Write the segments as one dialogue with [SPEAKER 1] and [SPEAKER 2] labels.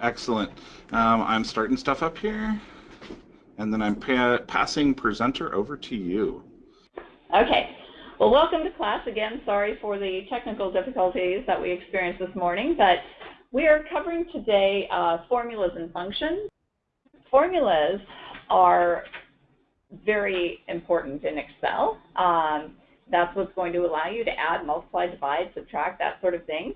[SPEAKER 1] Excellent. Um, I'm starting stuff up here, and then I'm pa passing presenter over to you.
[SPEAKER 2] Okay. Well, welcome to class again. Sorry for the technical difficulties that we experienced this morning, but we are covering today uh, formulas and functions. Formulas are very important in Excel. Um, that's what's going to allow you to add, multiply, divide, subtract, that sort of thing.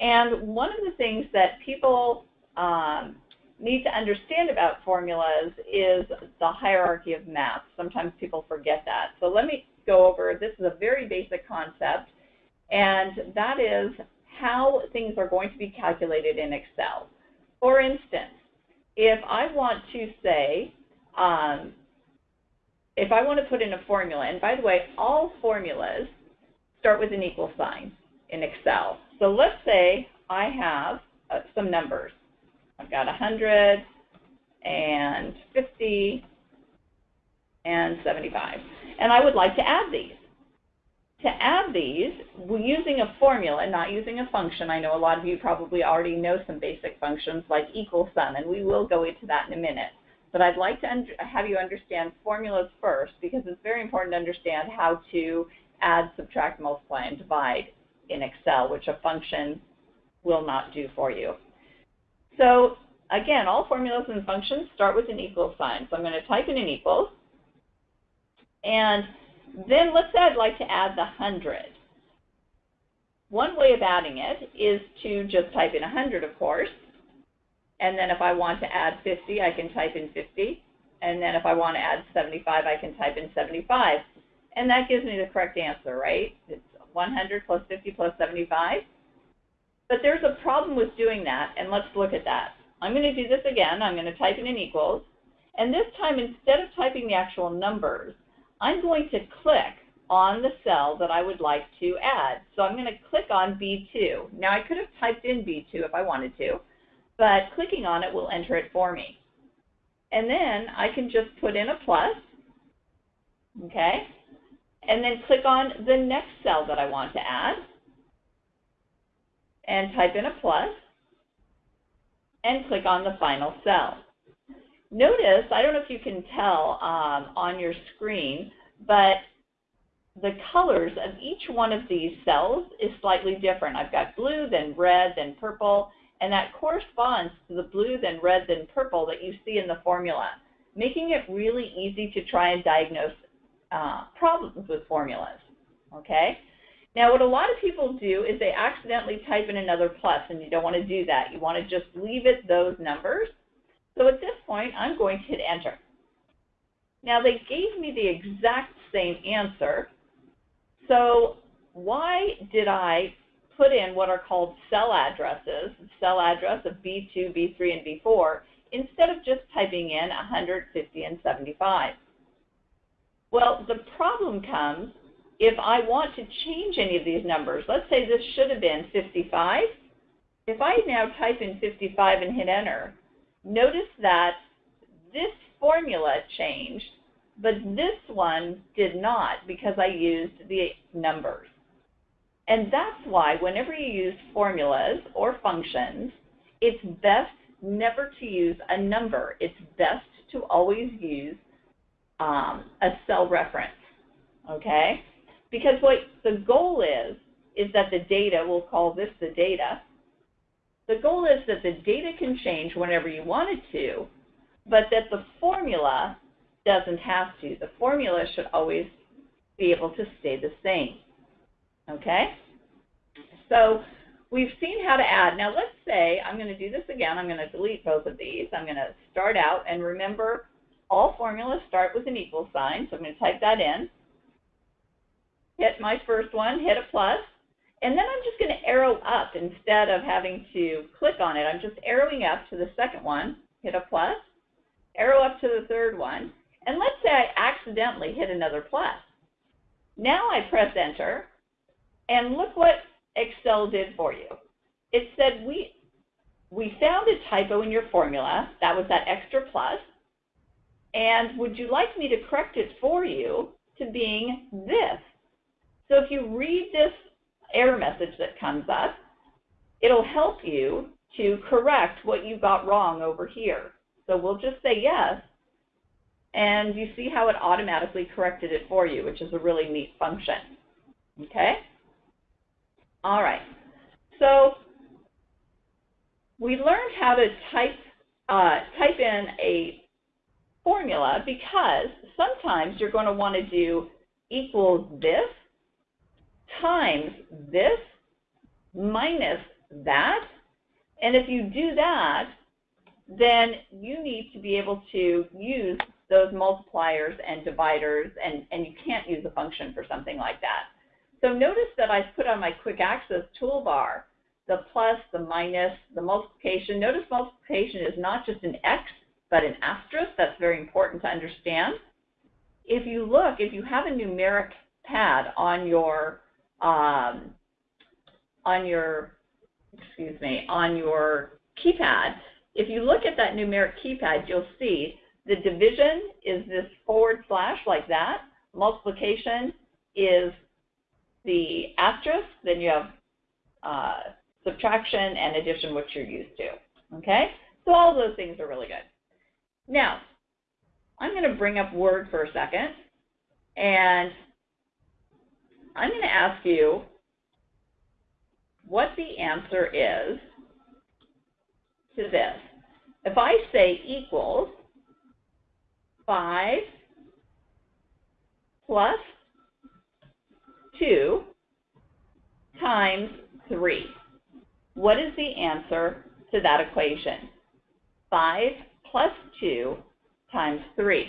[SPEAKER 2] And one of the things that people um, need to understand about formulas is the hierarchy of math. Sometimes people forget that. So let me go over, this is a very basic concept, and that is how things are going to be calculated in Excel. For instance, if I want to say, um, if I want to put in a formula, and by the way, all formulas start with an equal sign in Excel. So let's say I have uh, some numbers. I've got 100 and 50 and 75. And I would like to add these. To add these, we're using a formula, and not using a function. I know a lot of you probably already know some basic functions like equal sum, and we will go into that in a minute. But I'd like to have you understand formulas first because it's very important to understand how to add, subtract, multiply, and divide in Excel, which a function will not do for you. So again, all formulas and functions start with an equal sign. So I'm going to type in an equals. And then let's say I'd like to add the 100. One way of adding it is to just type in 100, of course. And then if I want to add 50, I can type in 50. And then if I want to add 75, I can type in 75. And that gives me the correct answer, right? It's 100 plus 50 plus 75. But there's a problem with doing that, and let's look at that. I'm going to do this again. I'm going to type in an equals. And this time, instead of typing the actual numbers, I'm going to click on the cell that I would like to add. So I'm going to click on B2. Now, I could have typed in B2 if I wanted to, but clicking on it will enter it for me. And then I can just put in a plus, okay? And then click on the next cell that I want to add and type in a plus and click on the final cell. Notice, I don't know if you can tell um, on your screen, but the colors of each one of these cells is slightly different. I've got blue, then red, then purple, and that corresponds to the blue, then red, then purple that you see in the formula, making it really easy to try and diagnose uh, problems with formulas, okay? Now, what a lot of people do is they accidentally type in another plus, and you don't want to do that. You want to just leave it those numbers. So at this point, I'm going to hit enter. Now, they gave me the exact same answer. So why did I put in what are called cell addresses, cell address of B2, B3, and B4, instead of just typing in 150 and 75? Well, the problem comes if I want to change any of these numbers, let's say this should have been 55. If I now type in 55 and hit enter, notice that this formula changed, but this one did not because I used the numbers. And that's why whenever you use formulas or functions, it's best never to use a number. It's best to always use um, a cell reference, okay? Because what the goal is, is that the data, we'll call this the data, the goal is that the data can change whenever you want it to, but that the formula doesn't have to. The formula should always be able to stay the same. Okay? So we've seen how to add. Now let's say I'm going to do this again. I'm going to delete both of these. I'm going to start out, and remember, all formulas start with an equal sign, so I'm going to type that in hit my first one, hit a plus, and then I'm just going to arrow up instead of having to click on it. I'm just arrowing up to the second one, hit a plus, arrow up to the third one, and let's say I accidentally hit another plus. Now I press enter, and look what Excel did for you. It said we, we found a typo in your formula, that was that extra plus, and would you like me to correct it for you to being this? So if you read this error message that comes up, it'll help you to correct what you got wrong over here. So we'll just say yes, and you see how it automatically corrected it for you, which is a really neat function. Okay? All right. So we learned how to type, uh, type in a formula because sometimes you're going to want to do equals this times this minus that. And if you do that, then you need to be able to use those multipliers and dividers, and, and you can't use a function for something like that. So notice that I've put on my quick access toolbar the plus, the minus, the multiplication. Notice multiplication is not just an X, but an asterisk. That's very important to understand. If you look, if you have a numeric pad on your um, on your excuse me on your keypad, if you look at that numeric keypad, you'll see the division is this forward slash like that. Multiplication is the asterisk. Then you have uh, subtraction and addition, which you're used to. Okay? So all those things are really good. Now, I'm going to bring up Word for a second, and I'm going to ask you what the answer is to this. If I say equals 5 plus 2 times 3, what is the answer to that equation? 5 plus 2 times 3.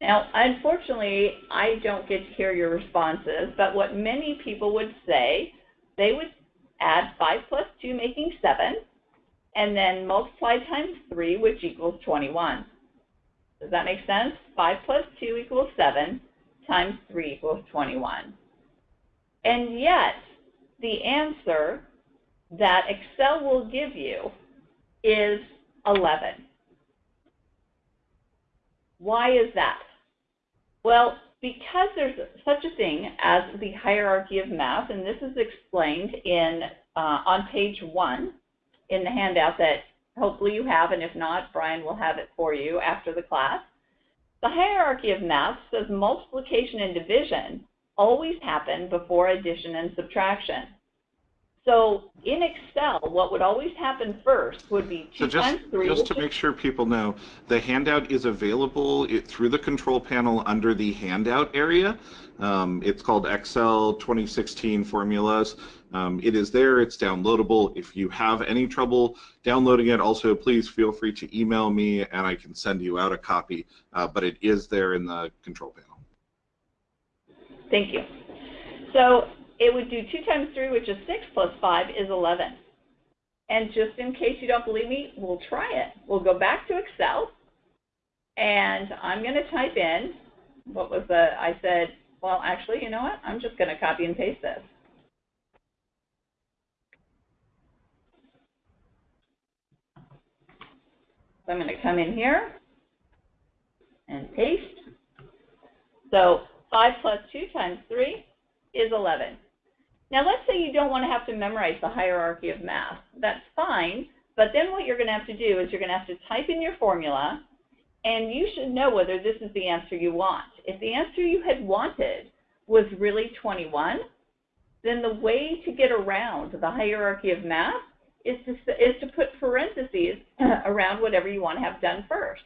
[SPEAKER 2] Now, unfortunately, I don't get to hear your responses, but what many people would say, they would add 5 plus 2, making 7, and then multiply times 3, which equals 21. Does that make sense? 5 plus 2 equals 7, times 3 equals 21. And yet, the answer that Excel will give you is 11. Why is that? Well, because there's such a thing as the hierarchy of math, and this is explained in uh, on page one in the handout that hopefully you have, and if not, Brian will have it for you after the class. The hierarchy of math says multiplication and division always happen before addition and subtraction. So in Excel, what would always happen first would be 2
[SPEAKER 1] So just,
[SPEAKER 2] times 3.
[SPEAKER 1] just to make sure people know, the handout is available it, through the control panel under the handout area. Um, it's called Excel 2016 formulas. Um, it is there, it's downloadable. If you have any trouble downloading it, also please feel free to email me and I can send you out a copy. Uh, but it is there in the control panel.
[SPEAKER 2] Thank you. So it would do 2 times 3, which is 6, plus 5 is 11. And just in case you don't believe me, we'll try it. We'll go back to Excel, and I'm going to type in, what was the, I said, well, actually, you know what? I'm just going to copy and paste this. So I'm going to come in here and paste. So 5 plus 2 times 3 is 11. Now let's say you don't want to have to memorize the hierarchy of math. That's fine, but then what you're going to have to do is you're going to have to type in your formula, and you should know whether this is the answer you want. If the answer you had wanted was really 21, then the way to get around the hierarchy of math is to, is to put parentheses around whatever you want to have done first.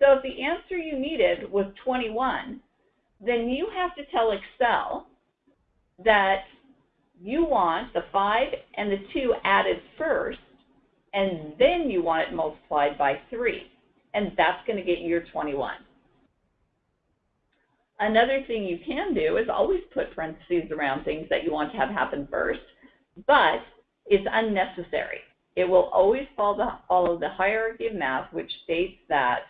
[SPEAKER 2] So if the answer you needed was 21, then you have to tell Excel that you want the 5 and the 2 added first, and then you want it multiplied by 3. And that's going to get you your 21. Another thing you can do is always put parentheses around things that you want to have happen first, but it's unnecessary. It will always follow the, hierarchy of math, which states that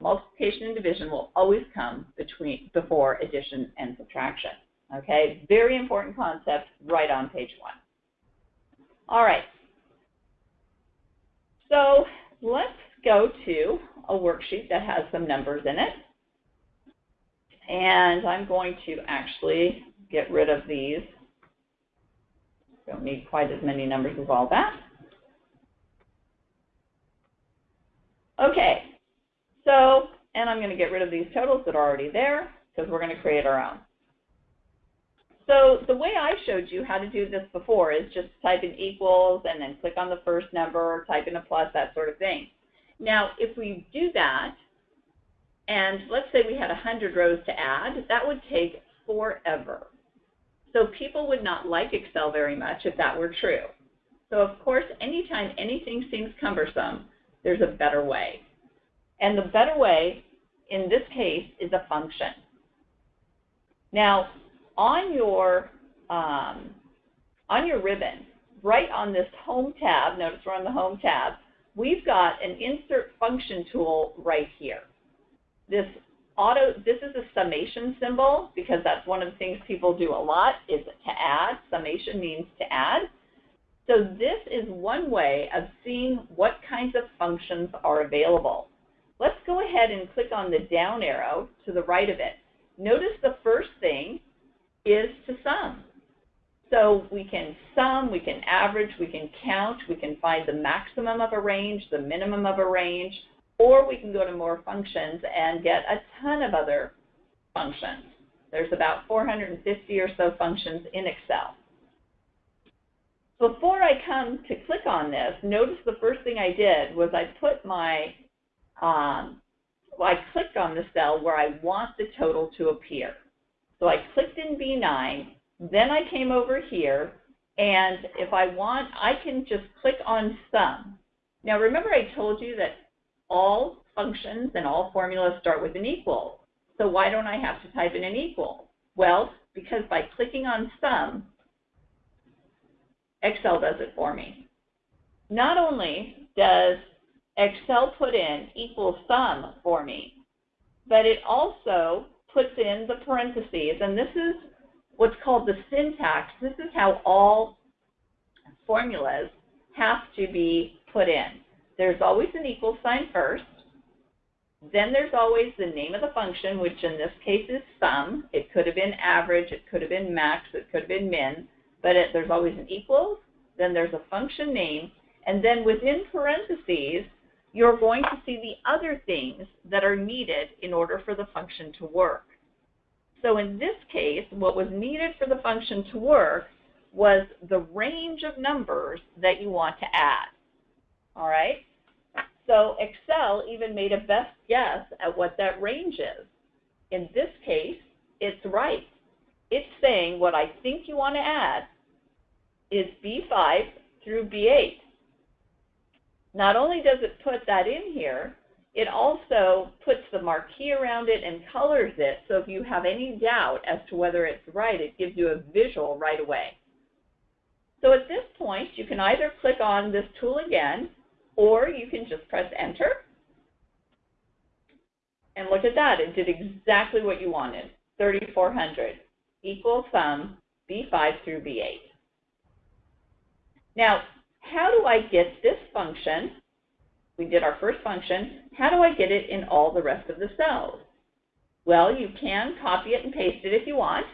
[SPEAKER 2] multiplication and division will always come between before addition and subtraction. Okay, very important concept right on page one. All right, so let's go to a worksheet that has some numbers in it. And I'm going to actually get rid of these. Don't need quite as many numbers as all that. Okay, so, and I'm going to get rid of these totals that are already there because we're going to create our own. So the way I showed you how to do this before is just type in equals and then click on the first number, type in a plus, that sort of thing. Now, if we do that, and let's say we had 100 rows to add, that would take forever. So people would not like Excel very much if that were true. So of course, anytime anything seems cumbersome, there's a better way. And the better way, in this case, is a function. Now, on your, um, on your ribbon, right on this Home tab, notice we're on the Home tab, we've got an Insert Function tool right here. This auto, this is a summation symbol because that's one of the things people do a lot is to add. Summation means to add. So this is one way of seeing what kinds of functions are available. Let's go ahead and click on the down arrow to the right of it. Notice the first thing is to sum. So we can sum, we can average, we can count, we can find the maximum of a range, the minimum of a range, or we can go to more functions and get a ton of other functions. There's about 450 or so functions in Excel. Before I come to click on this, notice the first thing I did was I put my, um, well, I clicked on the cell where I want the total to appear. So I clicked in B9, then I came over here, and if I want, I can just click on sum. Now remember I told you that all functions and all formulas start with an equal. So why don't I have to type in an equal? Well, because by clicking on sum, Excel does it for me. Not only does Excel put in equal sum for me, but it also puts in the parentheses. And this is what's called the syntax. This is how all formulas have to be put in. There's always an equal sign first. Then there's always the name of the function, which in this case is sum. It could have been average, it could have been max, it could have been min but it, there's always an equals, then there's a function name, and then within parentheses, you're going to see the other things that are needed in order for the function to work. So in this case, what was needed for the function to work was the range of numbers that you want to add. All right? So Excel even made a best guess at what that range is. In this case, it's right it's saying what I think you want to add is B5 through B8. Not only does it put that in here, it also puts the marquee around it and colors it, so if you have any doubt as to whether it's right, it gives you a visual right away. So at this point, you can either click on this tool again, or you can just press enter. And look at that, it did exactly what you wanted, 3,400 equal sum B5 through B8. Now, how do I get this function? We did our first function. How do I get it in all the rest of the cells? Well, you can copy it and paste it if you want,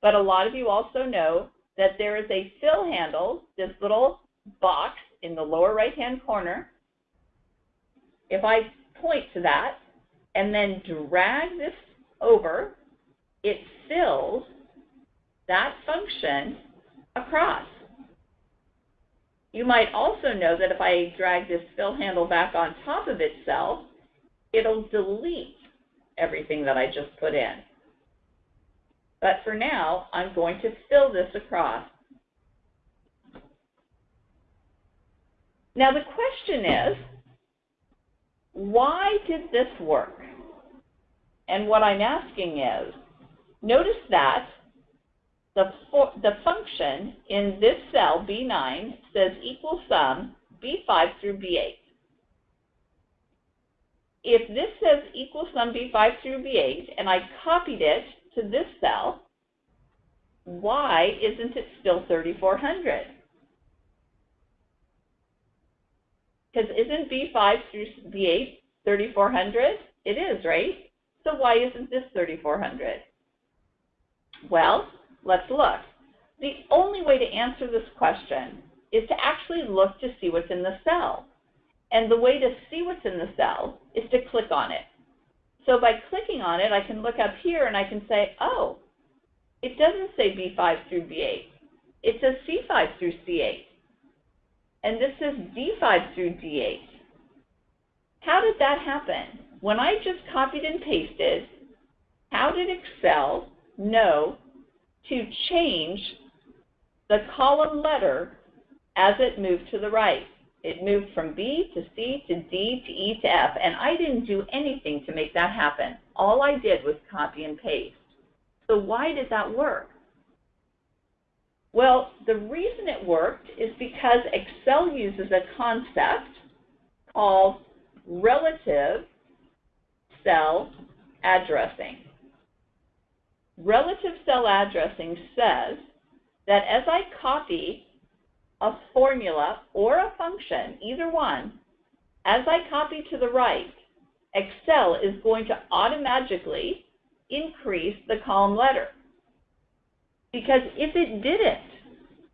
[SPEAKER 2] but a lot of you also know that there is a fill handle, this little box in the lower right-hand corner. If I point to that and then drag this over, it fills that function across. You might also know that if I drag this fill handle back on top of itself, it'll delete everything that I just put in. But for now, I'm going to fill this across. Now the question is, why did this work? And what I'm asking is, notice that the, for, the function in this cell, B9, says equal sum B5 through B8. If this says equal sum B5 through B8, and I copied it to this cell, why isn't it still 3,400? Because isn't B5 through B8 3,400? It is, right? So why isn't this 3,400? Well, Let's look. The only way to answer this question is to actually look to see what's in the cell. And the way to see what's in the cell is to click on it. So by clicking on it, I can look up here and I can say, oh, it doesn't say B5 through B8. It says C5 through C8. And this says D5 through D8. How did that happen? When I just copied and pasted, how did Excel know to change the column letter as it moved to the right? It moved from B to C to D to E to F, and I didn't do anything to make that happen. All I did was copy and paste. So why did that work? Well, the reason it worked is because Excel uses a concept called relative cell addressing. Relative cell addressing says that as I copy a formula or a function, either one, as I copy to the right, Excel is going to automatically increase the column letter. Because if it didn't,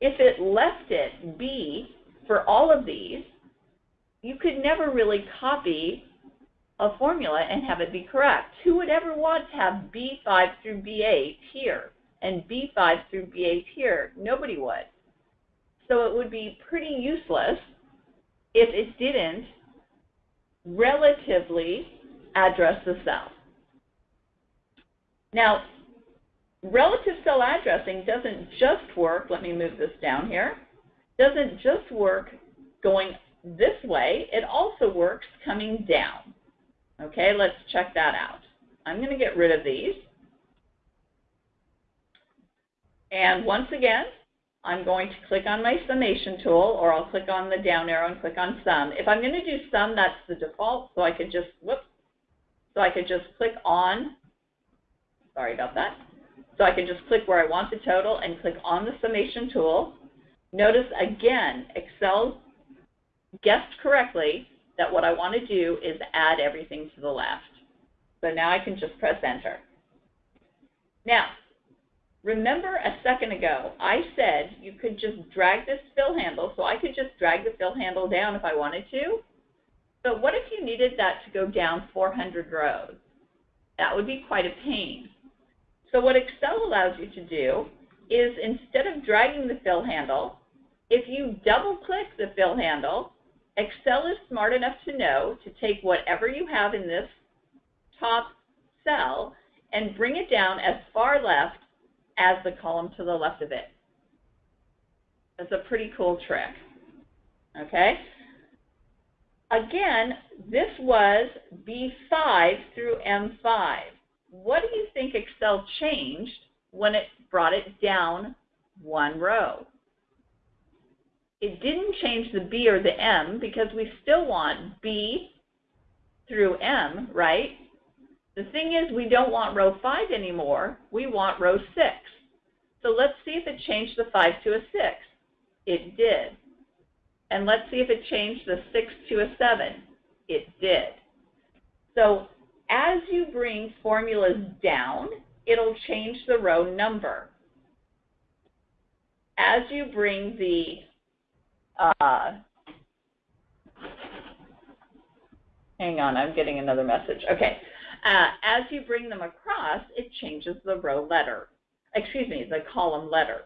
[SPEAKER 2] if it left it B for all of these, you could never really copy a formula and have it be correct. Who would ever want to have B5 through B8 here and B5 through B8 here? Nobody would. So it would be pretty useless if it didn't relatively address the cell. Now, relative cell addressing doesn't just work, let me move this down here, doesn't just work going this way, it also works coming down. Okay, let's check that out. I'm going to get rid of these. And once again, I'm going to click on my summation tool, or I'll click on the down arrow and click on sum. If I'm going to do sum, that's the default, so I could just, whoops, so I could just click on, sorry about that, so I can just click where I want the total and click on the summation tool. Notice again, Excel guessed correctly that what I want to do is add everything to the left. So now I can just press enter. Now, remember a second ago, I said you could just drag this fill handle, so I could just drag the fill handle down if I wanted to. But what if you needed that to go down 400 rows? That would be quite a pain. So what Excel allows you to do is instead of dragging the fill handle, if you double click the fill handle, Excel is smart enough to know to take whatever you have in this top cell and bring it down as far left as the column to the left of it. That's a pretty cool trick. Okay? Again, this was B5 through M5. What do you think Excel changed when it brought it down one row? It didn't change the B or the M because we still want B through M, right? The thing is we don't want row 5 anymore. We want row 6. So let's see if it changed the 5 to a 6. It did. And let's see if it changed the 6 to a 7. It did. So as you bring formulas down, it'll change the row number. As you bring the uh, hang on, I'm getting another message. Okay. Uh, as you bring them across, it changes the row letter, excuse me, the column letter.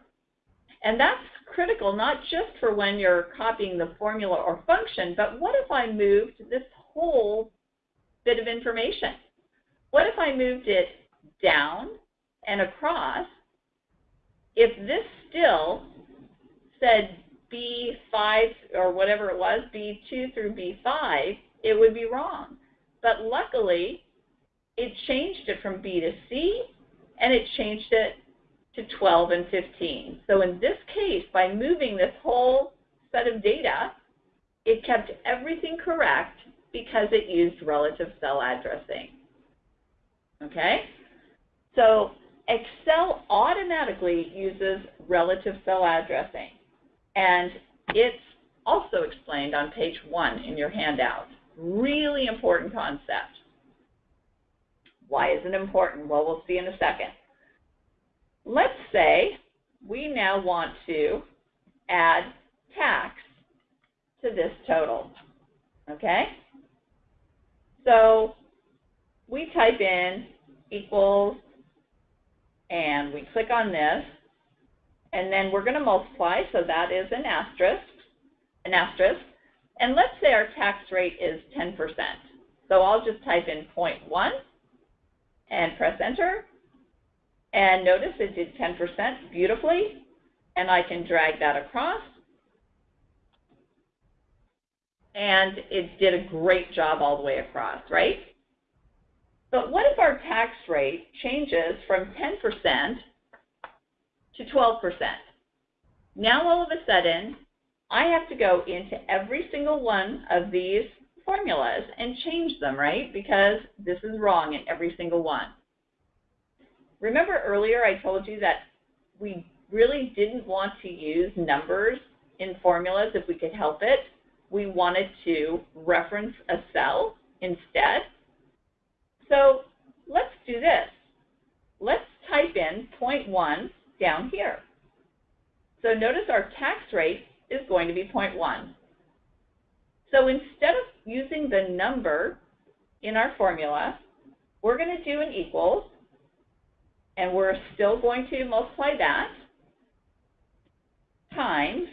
[SPEAKER 2] And that's critical not just for when you're copying the formula or function, but what if I moved this whole bit of information? What if I moved it down and across? If this still said B5 or whatever it was, B2 through B5, it would be wrong. But luckily, it changed it from B to C, and it changed it to 12 and 15. So in this case, by moving this whole set of data, it kept everything correct because it used relative cell addressing. Okay? So Excel automatically uses relative cell addressing. And it's also explained on page one in your handout. Really important concept. Why is it important? Well, we'll see in a second. Let's say we now want to add tax to this total. Okay? So we type in equals, and we click on this, and then we're going to multiply, so that is an asterisk, an asterisk. And let's say our tax rate is 10%. So I'll just type in 0.1 and press enter. And notice it did 10% beautifully. And I can drag that across. And it did a great job all the way across, right? But what if our tax rate changes from 10% to 12%? Now all of a sudden, I have to go into every single one of these formulas and change them, right? Because this is wrong in every single one. Remember earlier I told you that we really didn't want to use numbers in formulas if we could help it. We wanted to reference a cell instead. So let's do this. Let's type in 0.1 down here. So notice our tax rate is going to be 0.1. So instead of using the number in our formula, we're going to do an equals, and we're still going to multiply that times,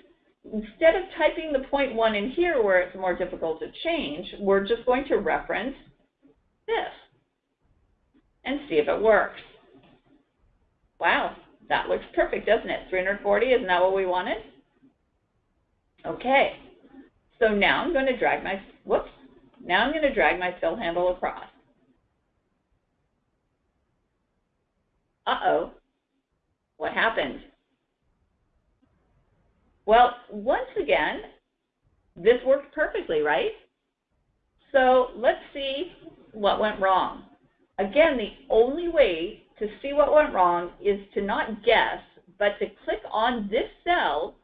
[SPEAKER 2] instead of typing the 0.1 in here where it's more difficult to change, we're just going to reference this and see if it works. Wow, that looks perfect, doesn't it? 340, isn't that what we wanted? Okay, so now I'm going to drag my, whoops, now I'm going to drag my fill handle across. Uh-oh, what happened? Well, once again, this worked perfectly, right? So let's see what went wrong. Again, the only way to see what went wrong is to not guess, but to click on this cell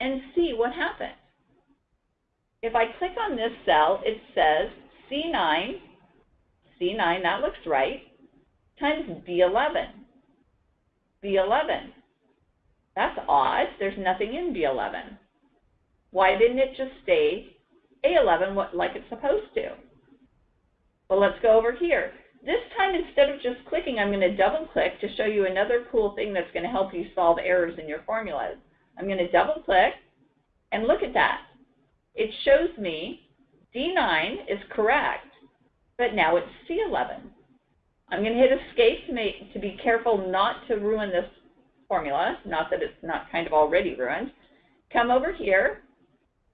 [SPEAKER 2] and see what happened. If I click on this cell, it says C9, C9, that looks right, times B11. B11. That's odd. There's nothing in B11. Why didn't it just stay A11 like it's supposed to? Well, let's go over here. This time, instead of just clicking, I'm going to double click to show you another cool thing that's going to help you solve errors in your formulas. I'm going to double click and look at that. It shows me D9 is correct, but now it's C11. I'm going to hit escape to, make, to be careful not to ruin this formula, not that it's not kind of already ruined. Come over here,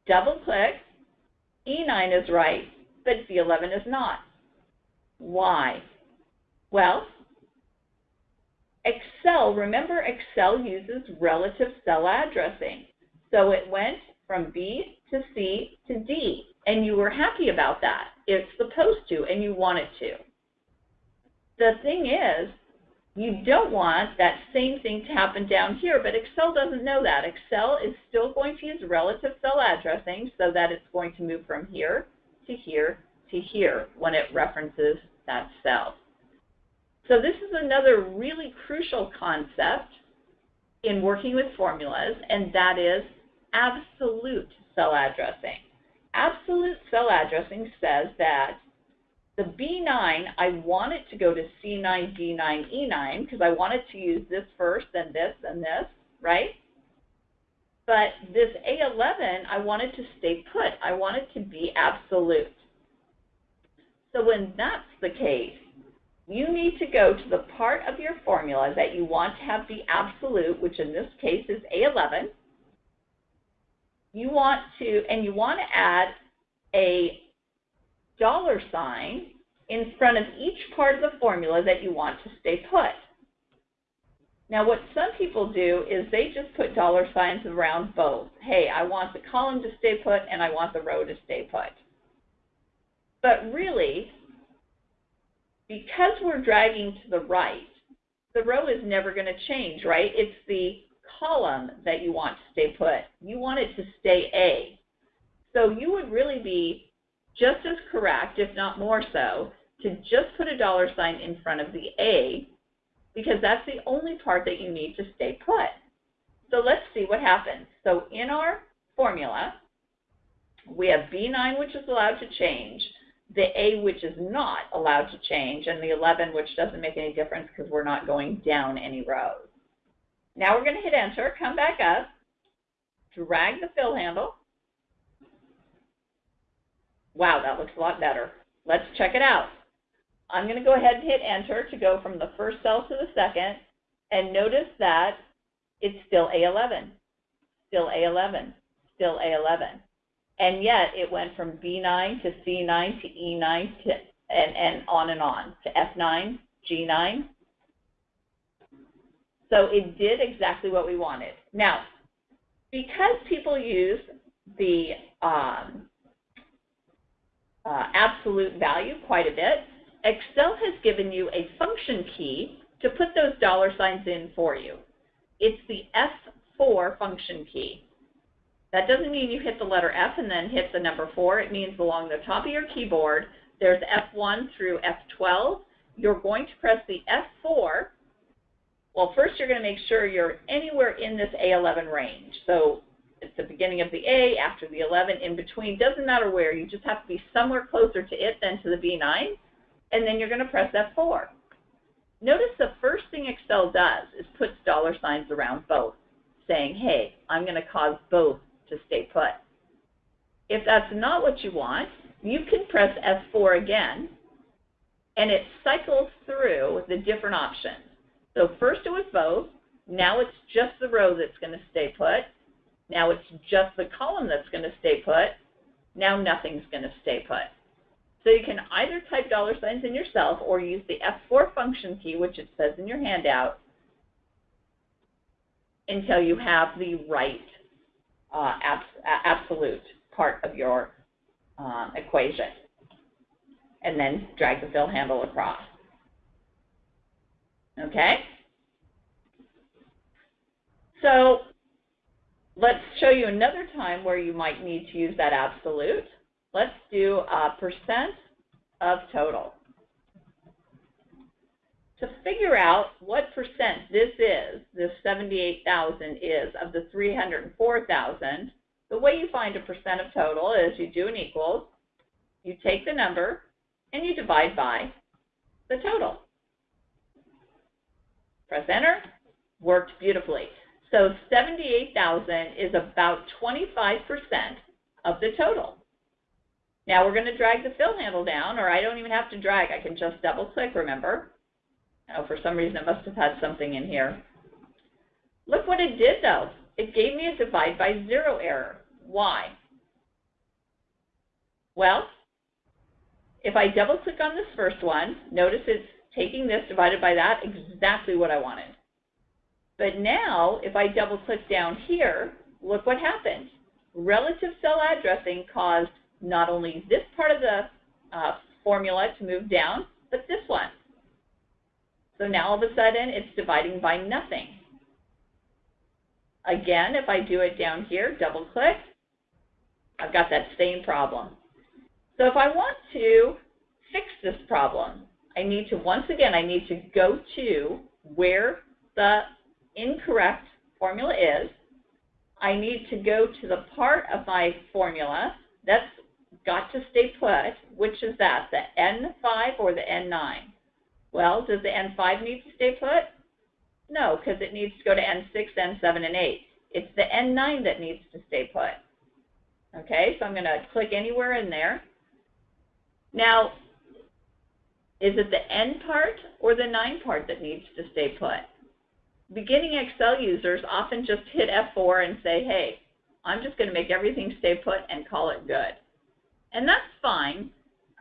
[SPEAKER 2] double click, E9 is right, but C11 is not. Why? Well, Excel, remember Excel uses relative cell addressing. So it went from B to C to D, and you were happy about that. It's supposed to, and you want it to. The thing is, you don't want that same thing to happen down here, but Excel doesn't know that. Excel is still going to use relative cell addressing so that it's going to move from here to here to here when it references that cell. So this is another really crucial concept in working with formulas, and that is absolute cell addressing. Absolute cell addressing says that the B9, I want it to go to C9, D9, E9 because I want it to use this first, then this, and this, right? But this A11, I want it to stay put. I want it to be absolute. So when that's the case, you need to go to the part of your formula that you want to have the absolute, which in this case is A11. You want to, and you want to add a dollar sign in front of each part of the formula that you want to stay put. Now what some people do is they just put dollar signs around both. Hey, I want the column to stay put and I want the row to stay put. But really, because we're dragging to the right, the row is never going to change, right? It's the column that you want to stay put. You want it to stay A. So you would really be just as correct, if not more so, to just put a dollar sign in front of the A because that's the only part that you need to stay put. So let's see what happens. So in our formula, we have B9, which is allowed to change. The A which is not allowed to change, and the 11 which doesn't make any difference because we're not going down any rows. Now we're going to hit enter, come back up, drag the fill handle. Wow, that looks a lot better. Let's check it out. I'm going to go ahead and hit enter to go from the first cell to the second, and notice that it's still A11, still A11, still A11. And yet it went from B9 to C9 to E9 to, and, and on and on to F9, G9. So it did exactly what we wanted. Now, because people use the um, uh, absolute value quite a bit, Excel has given you a function key to put those dollar signs in for you. It's the F4 function key. That doesn't mean you hit the letter F and then hit the number 4. It means along the top of your keyboard, there's F1 through F12. You're going to press the F4. Well, first you're going to make sure you're anywhere in this A11 range. So it's the beginning of the A, after the 11, in between. Doesn't matter where. You just have to be somewhere closer to it than to the B9. And then you're going to press F4. Notice the first thing Excel does is puts dollar signs around both, saying, hey, I'm going to cause both to stay put. If that's not what you want, you can press F4 again, and it cycles through the different options. So first it was both, now it's just the row that's going to stay put, now it's just the column that's going to stay put, now nothing's going to stay put. So you can either type dollar signs in yourself or use the F4 function key, which it says in your handout, until you have the right uh, abs absolute part of your um, equation. And then drag the fill handle across. Okay? So let's show you another time where you might need to use that absolute. Let's do a percent of total. To figure out what percent this is, this 78,000 is of the 304,000, the way you find a percent of total is you do an equals, you take the number, and you divide by the total. Press enter, worked beautifully. So 78,000 is about 25% of the total. Now we're going to drag the fill handle down, or I don't even have to drag. I can just double click, remember? Oh, for some reason it must have had something in here. Look what it did though. It gave me a divide by zero error. Why? Well, if I double click on this first one, notice it's taking this divided by that, exactly what I wanted. But now, if I double click down here, look what happened. Relative cell addressing caused not only this part of the uh, formula to move down, but this one. So now all of a sudden it's dividing by nothing. Again, if I do it down here, double click, I've got that same problem. So if I want to fix this problem, I need to, once again, I need to go to where the incorrect formula is. I need to go to the part of my formula that's got to stay put. Which is that, the N5 or the N9? Well, does the N5 need to stay put? No, because it needs to go to N6, N7, and 8. It's the N9 that needs to stay put. Okay, so I'm going to click anywhere in there. Now, is it the N part or the 9 part that needs to stay put? Beginning Excel users often just hit F4 and say, hey, I'm just going to make everything stay put and call it good. And that's fine,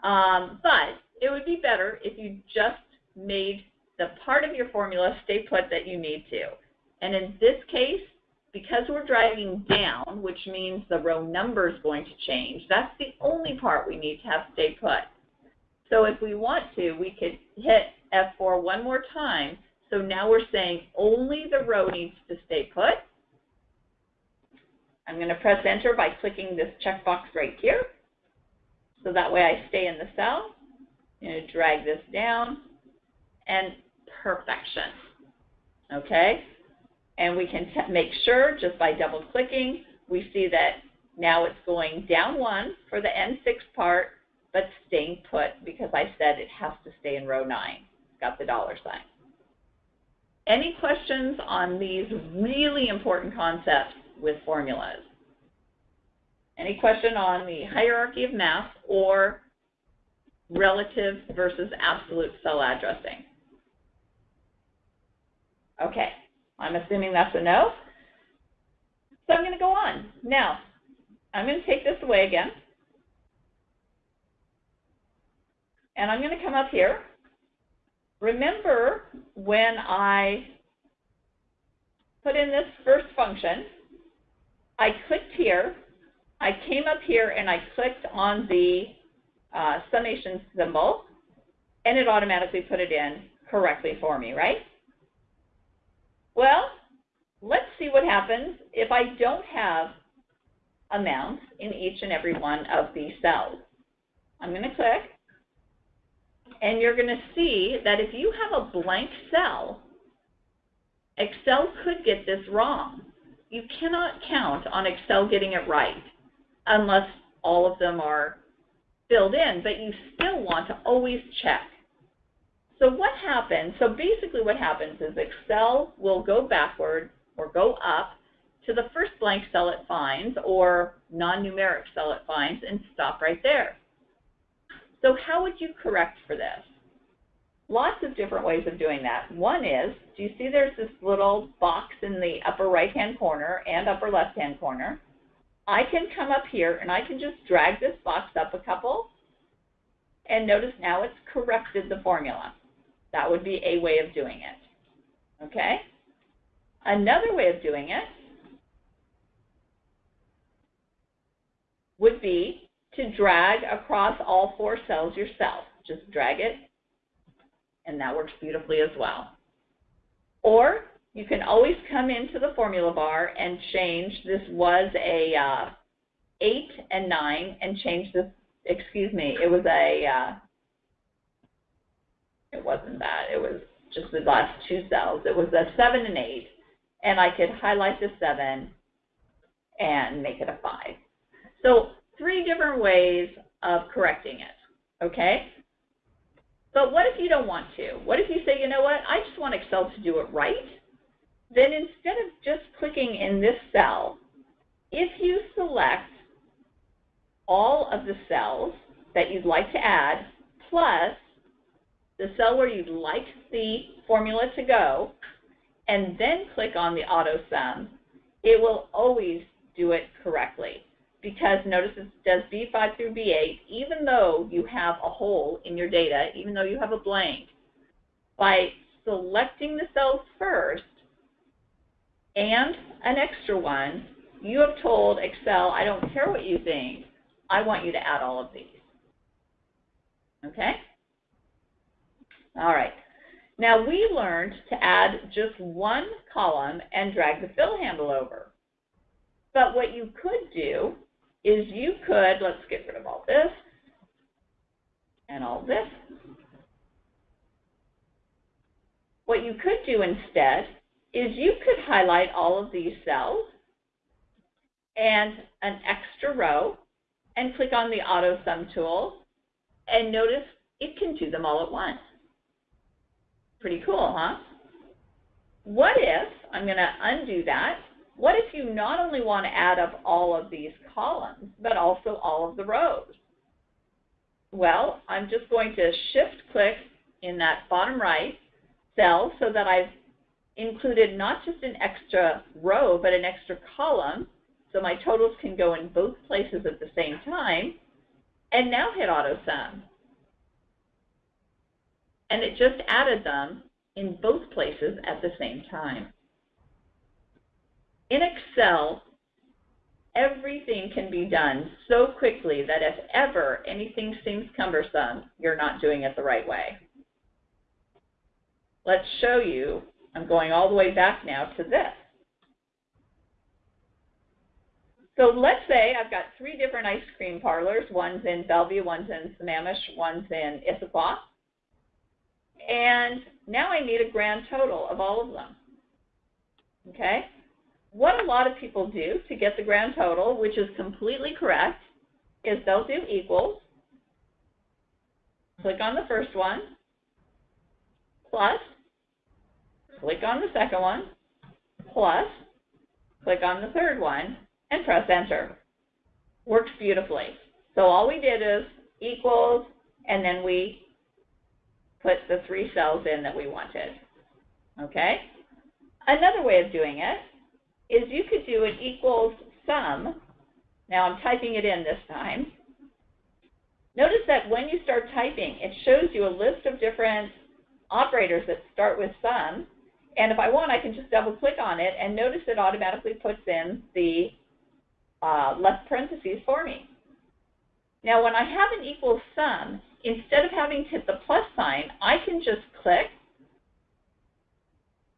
[SPEAKER 2] um, but it would be better if you just made the part of your formula stay put that you need to. And in this case, because we're driving down, which means the row number is going to change, that's the only part we need to have stay put. So if we want to, we could hit F4 one more time. So now we're saying only the row needs to stay put. I'm going to press enter by clicking this checkbox right here. So that way I stay in the cell. I'm going to drag this down and perfection. Okay? And we can make sure just by double clicking, we see that now it's going down one for the N6 part, but staying put because I said it has to stay in row 9. It's got the dollar sign. Any questions on these really important concepts with formulas? Any question on the hierarchy of math or relative versus absolute cell addressing? Okay, I'm assuming that's a no. So I'm going to go on. Now, I'm going to take this away again. And I'm going to come up here. Remember when I put in this first function, I clicked here, I came up here and I clicked on the uh, summation symbol, and it automatically put it in correctly for me, right? Well, let's see what happens if I don't have amounts in each and every one of these cells. I'm going to click, and you're going to see that if you have a blank cell, Excel could get this wrong. You cannot count on Excel getting it right unless all of them are filled in, but you still want to always check. So what happens, so basically what happens is Excel will go backward or go up to the first blank cell it finds or non-numeric cell it finds and stop right there. So how would you correct for this? Lots of different ways of doing that. One is, do you see there's this little box in the upper right-hand corner and upper left-hand corner? I can come up here and I can just drag this box up a couple and notice now it's corrected the formula. That would be a way of doing it. Okay? Another way of doing it would be to drag across all four cells yourself. Just drag it, and that works beautifully as well. Or you can always come into the formula bar and change, this was a uh, 8 and 9, and change this, excuse me, it was a uh, it wasn't that. It was just the last two cells. It was a 7 and 8, and I could highlight the 7 and make it a 5. So three different ways of correcting it, okay? But what if you don't want to? What if you say, you know what, I just want Excel to do it right? Then instead of just clicking in this cell, if you select all of the cells that you'd like to add, plus the cell where you'd like the formula to go, and then click on the auto sum, it will always do it correctly. Because notice it does B5 through B8, even though you have a hole in your data, even though you have a blank, by selecting the cells first and an extra one, you have told Excel, I don't care what you think, I want you to add all of these. Okay? All right. Now we learned to add just one column and drag the fill handle over. But what you could do is you could, let's get rid of all this and all this. What you could do instead is you could highlight all of these cells and an extra row and click on the auto sum tool and notice it can do them all at once. Pretty cool, huh? What if, I'm going to undo that, what if you not only want to add up all of these columns, but also all of the rows? Well, I'm just going to shift click in that bottom right cell so that I've included not just an extra row, but an extra column, so my totals can go in both places at the same time, and now hit auto sum and it just added them in both places at the same time. In Excel, everything can be done so quickly that if ever anything seems cumbersome, you're not doing it the right way. Let's show you, I'm going all the way back now to this. So let's say I've got three different ice cream parlors. One's in Bellevue, one's in Sammamish, one's in Issaquah. And now I need a grand total of all of them. Okay? What a lot of people do to get the grand total, which is completely correct, is they'll do equals, click on the first one, plus, click on the second one, plus, click on the third one, and press enter. Works beautifully. So all we did is equals, and then we put the three cells in that we wanted. Okay? Another way of doing it is you could do an equals sum. Now I'm typing it in this time. Notice that when you start typing, it shows you a list of different operators that start with sum. And if I want, I can just double click on it and notice it automatically puts in the uh, left parentheses for me. Now when I have an equals sum, instead of having to hit the plus sign, I can just click.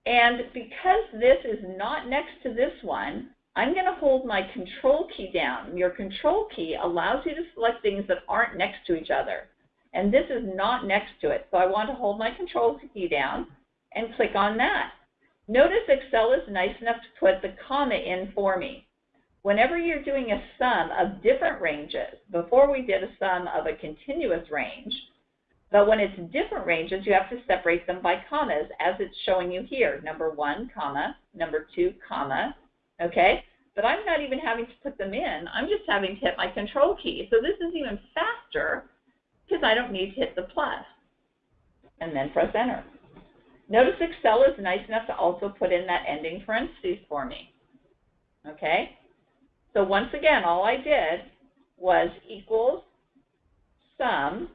[SPEAKER 2] And because this is not next to this one, I'm going to hold my control key down. Your control key allows you to select things that aren't next to each other. And this is not next to it. So I want to hold my control key down and click on that. Notice Excel is nice enough to put the comma in for me. Whenever you're doing a sum of different ranges, before we did a sum of a continuous range, but when it's different ranges, you have to separate them by commas as it's showing you here. Number one, comma, number two, comma, okay? But I'm not even having to put them in. I'm just having to hit my control key. So this is even faster because I don't need to hit the plus and then press enter. Notice Excel is nice enough to also put in that ending parentheses for me. Okay? So once again, all I did was equals sum,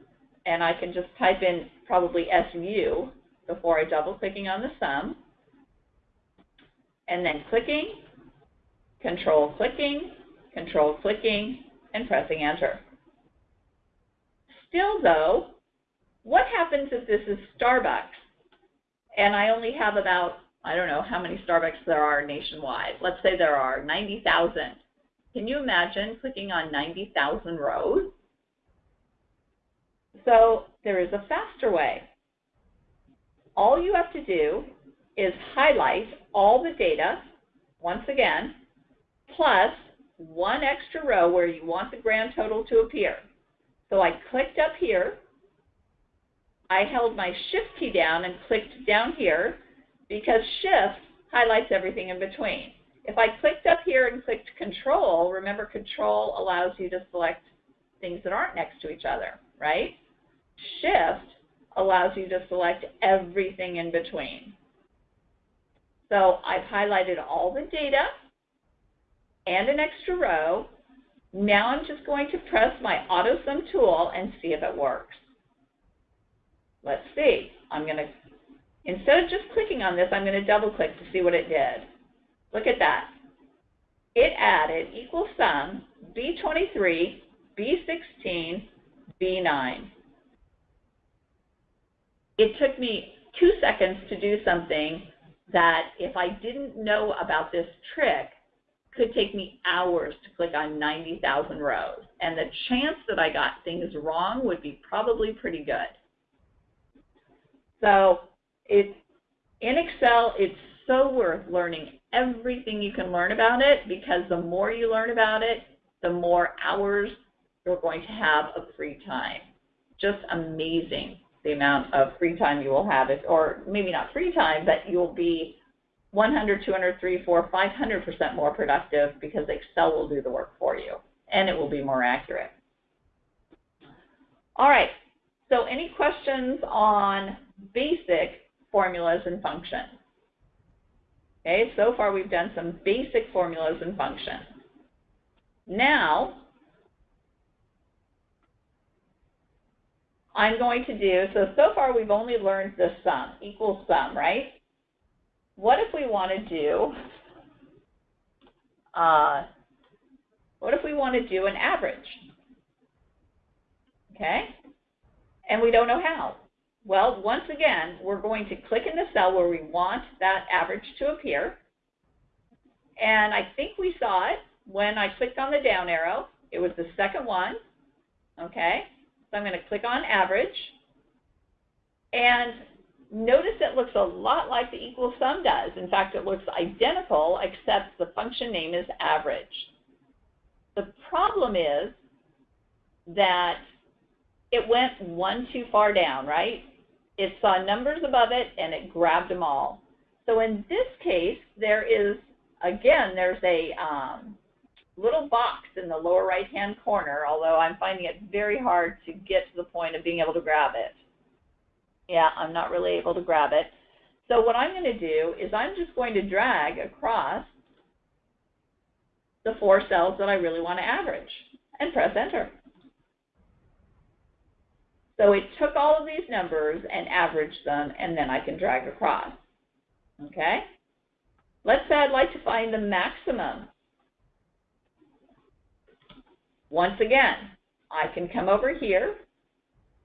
[SPEAKER 2] and I can just type in probably SU before I double clicking on the sum, and then clicking control clicking, control clicking, and pressing enter. Still though, what happens if this is Starbucks and I only have about, I don't know how many Starbucks there are nationwide. Let's say there are 90,000. Can you imagine clicking on 90,000 rows? So there is a faster way. All you have to do is highlight all the data, once again, plus one extra row where you want the grand total to appear. So I clicked up here. I held my shift key down and clicked down here because shift highlights everything in between. If I clicked up here and clicked control, remember control allows you to select things that aren't next to each other, right? Shift allows you to select everything in between. So I've highlighted all the data and an extra row. Now I'm just going to press my AutoSum tool and see if it works. Let's see. I'm going to, instead of just clicking on this, I'm going to double click to see what it did. Look at that. It added equal sum B23, B16, B9. It took me two seconds to do something that if I didn't know about this trick, could take me hours to click on 90,000 rows. And the chance that I got things wrong would be probably pretty good. So in Excel, it's so worth learning everything you can learn about it because the more you learn about it, the more hours you're going to have of free time. Just amazing the amount of free time you will have, or maybe not free time, but you'll be 100, 200, 3, 4, 500% more productive because Excel will do the work for you and it will be more accurate. All right, so any questions on basic formulas and functions? Okay, so far we've done some basic formulas and functions. Now, I'm going to do, so, so far we've only learned the sum, equal sum, right? what if we want to do, uh, what if we want to do an average? Okay? And we don't know how. Well, once again, we're going to click in the cell where we want that average to appear. And I think we saw it when I clicked on the down arrow. It was the second one. Okay? So I'm going to click on average. And Notice it looks a lot like the equal sum does. In fact, it looks identical, except the function name is average. The problem is that it went one too far down, right? It saw numbers above it and it grabbed them all. So in this case, there is, again, there's a um, little box in the lower right-hand corner, although I'm finding it very hard to get to the point of being able to grab it. Yeah, I'm not really able to grab it. So what I'm going to do is I'm just going to drag across the four cells that I really want to average and press enter. So it took all of these numbers and averaged them, and then I can drag across. Okay? Let's say I'd like to find the maximum. Once again, I can come over here,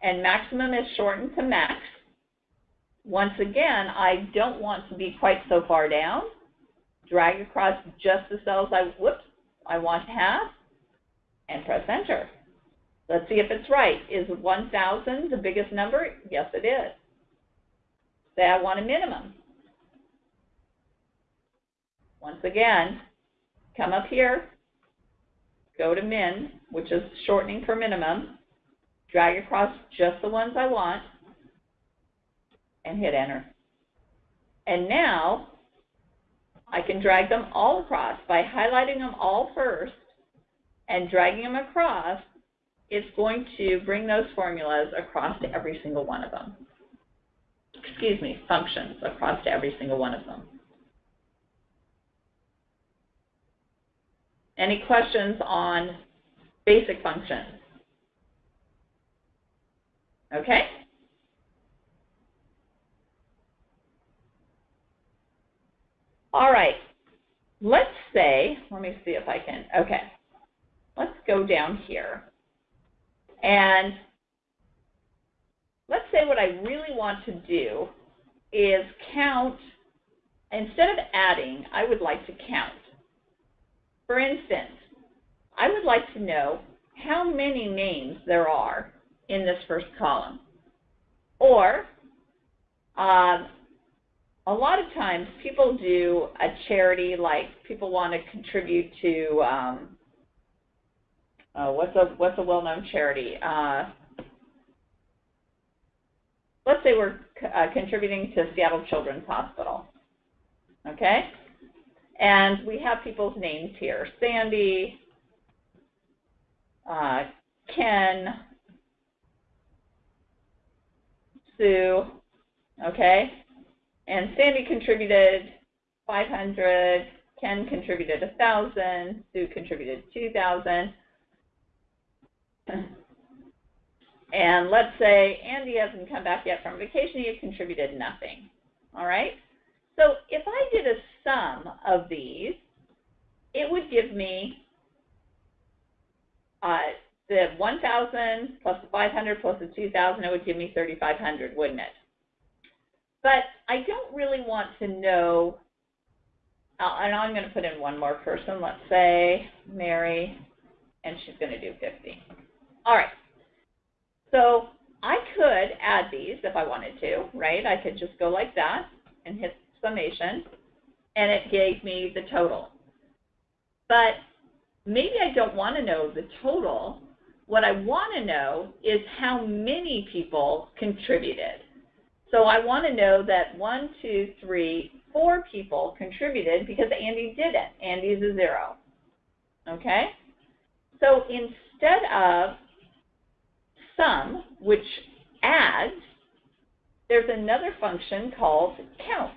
[SPEAKER 2] and maximum is shortened to max. Once again, I don't want to be quite so far down. Drag across just the cells I, whoops, I want to have, and press enter. Let's see if it's right. Is 1,000 the biggest number? Yes, it is. Say I want a minimum. Once again, come up here, go to min, which is shortening for minimum, drag across just the ones I want, and hit enter. And now, I can drag them all across by highlighting them all first and dragging them across it's going to bring those formulas across to every single one of them. Excuse me, functions across to every single one of them. Any questions on basic functions? Okay? All right. Let's say, let me see if I can, okay. Let's go down here. And let's say what I really want to do is count, instead of adding, I would like to count. For instance, I would like to know how many names there are in this first column. Or, um, a lot of times people do a charity like people want to contribute to um, uh, what's a what's a well-known charity? Uh, let's say we're uh, contributing to Seattle Children's Hospital. Okay, and we have people's names here: Sandy, uh, Ken, Sue. Okay, and Sandy contributed 500. Ken contributed 1,000. Sue contributed 2,000. And let's say Andy hasn't come back yet from vacation, he contributed nothing. All right? So if I did a sum of these, it would give me uh, the 1,000 plus the 500 plus the 2,000, it would give me 3,500, wouldn't it? But I don't really want to know, uh, and I'm going to put in one more person, let's say Mary, and she's going to do 50. All right. So I could add these if I wanted to, right? I could just go like that and hit summation, and it gave me the total. But maybe I don't want to know the total. What I want to know is how many people contributed. So I want to know that one, two, three, four people contributed because Andy did it. Andy's a zero. Okay? So instead of sum, which adds, there's another function called count.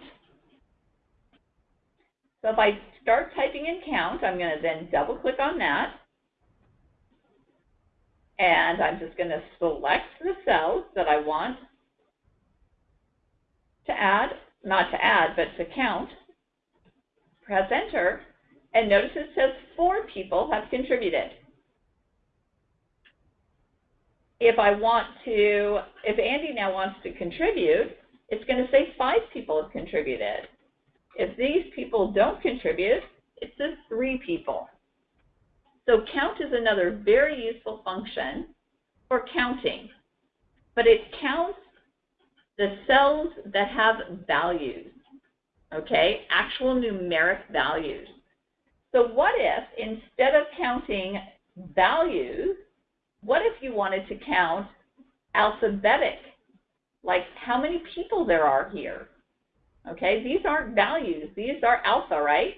[SPEAKER 2] So if I start typing in count, I'm going to then double click on that. And I'm just going to select the cells that I want to add, not to add, but to count. Press enter, and notice it says four people have contributed if I want to, if Andy now wants to contribute, it's going to say five people have contributed. If these people don't contribute, it says three people. So count is another very useful function for counting, but it counts the cells that have values, okay, actual numeric values. So what if instead of counting values, what if you wanted to count alphabetic, like how many people there are here. Okay, these aren't values, these are alpha, right?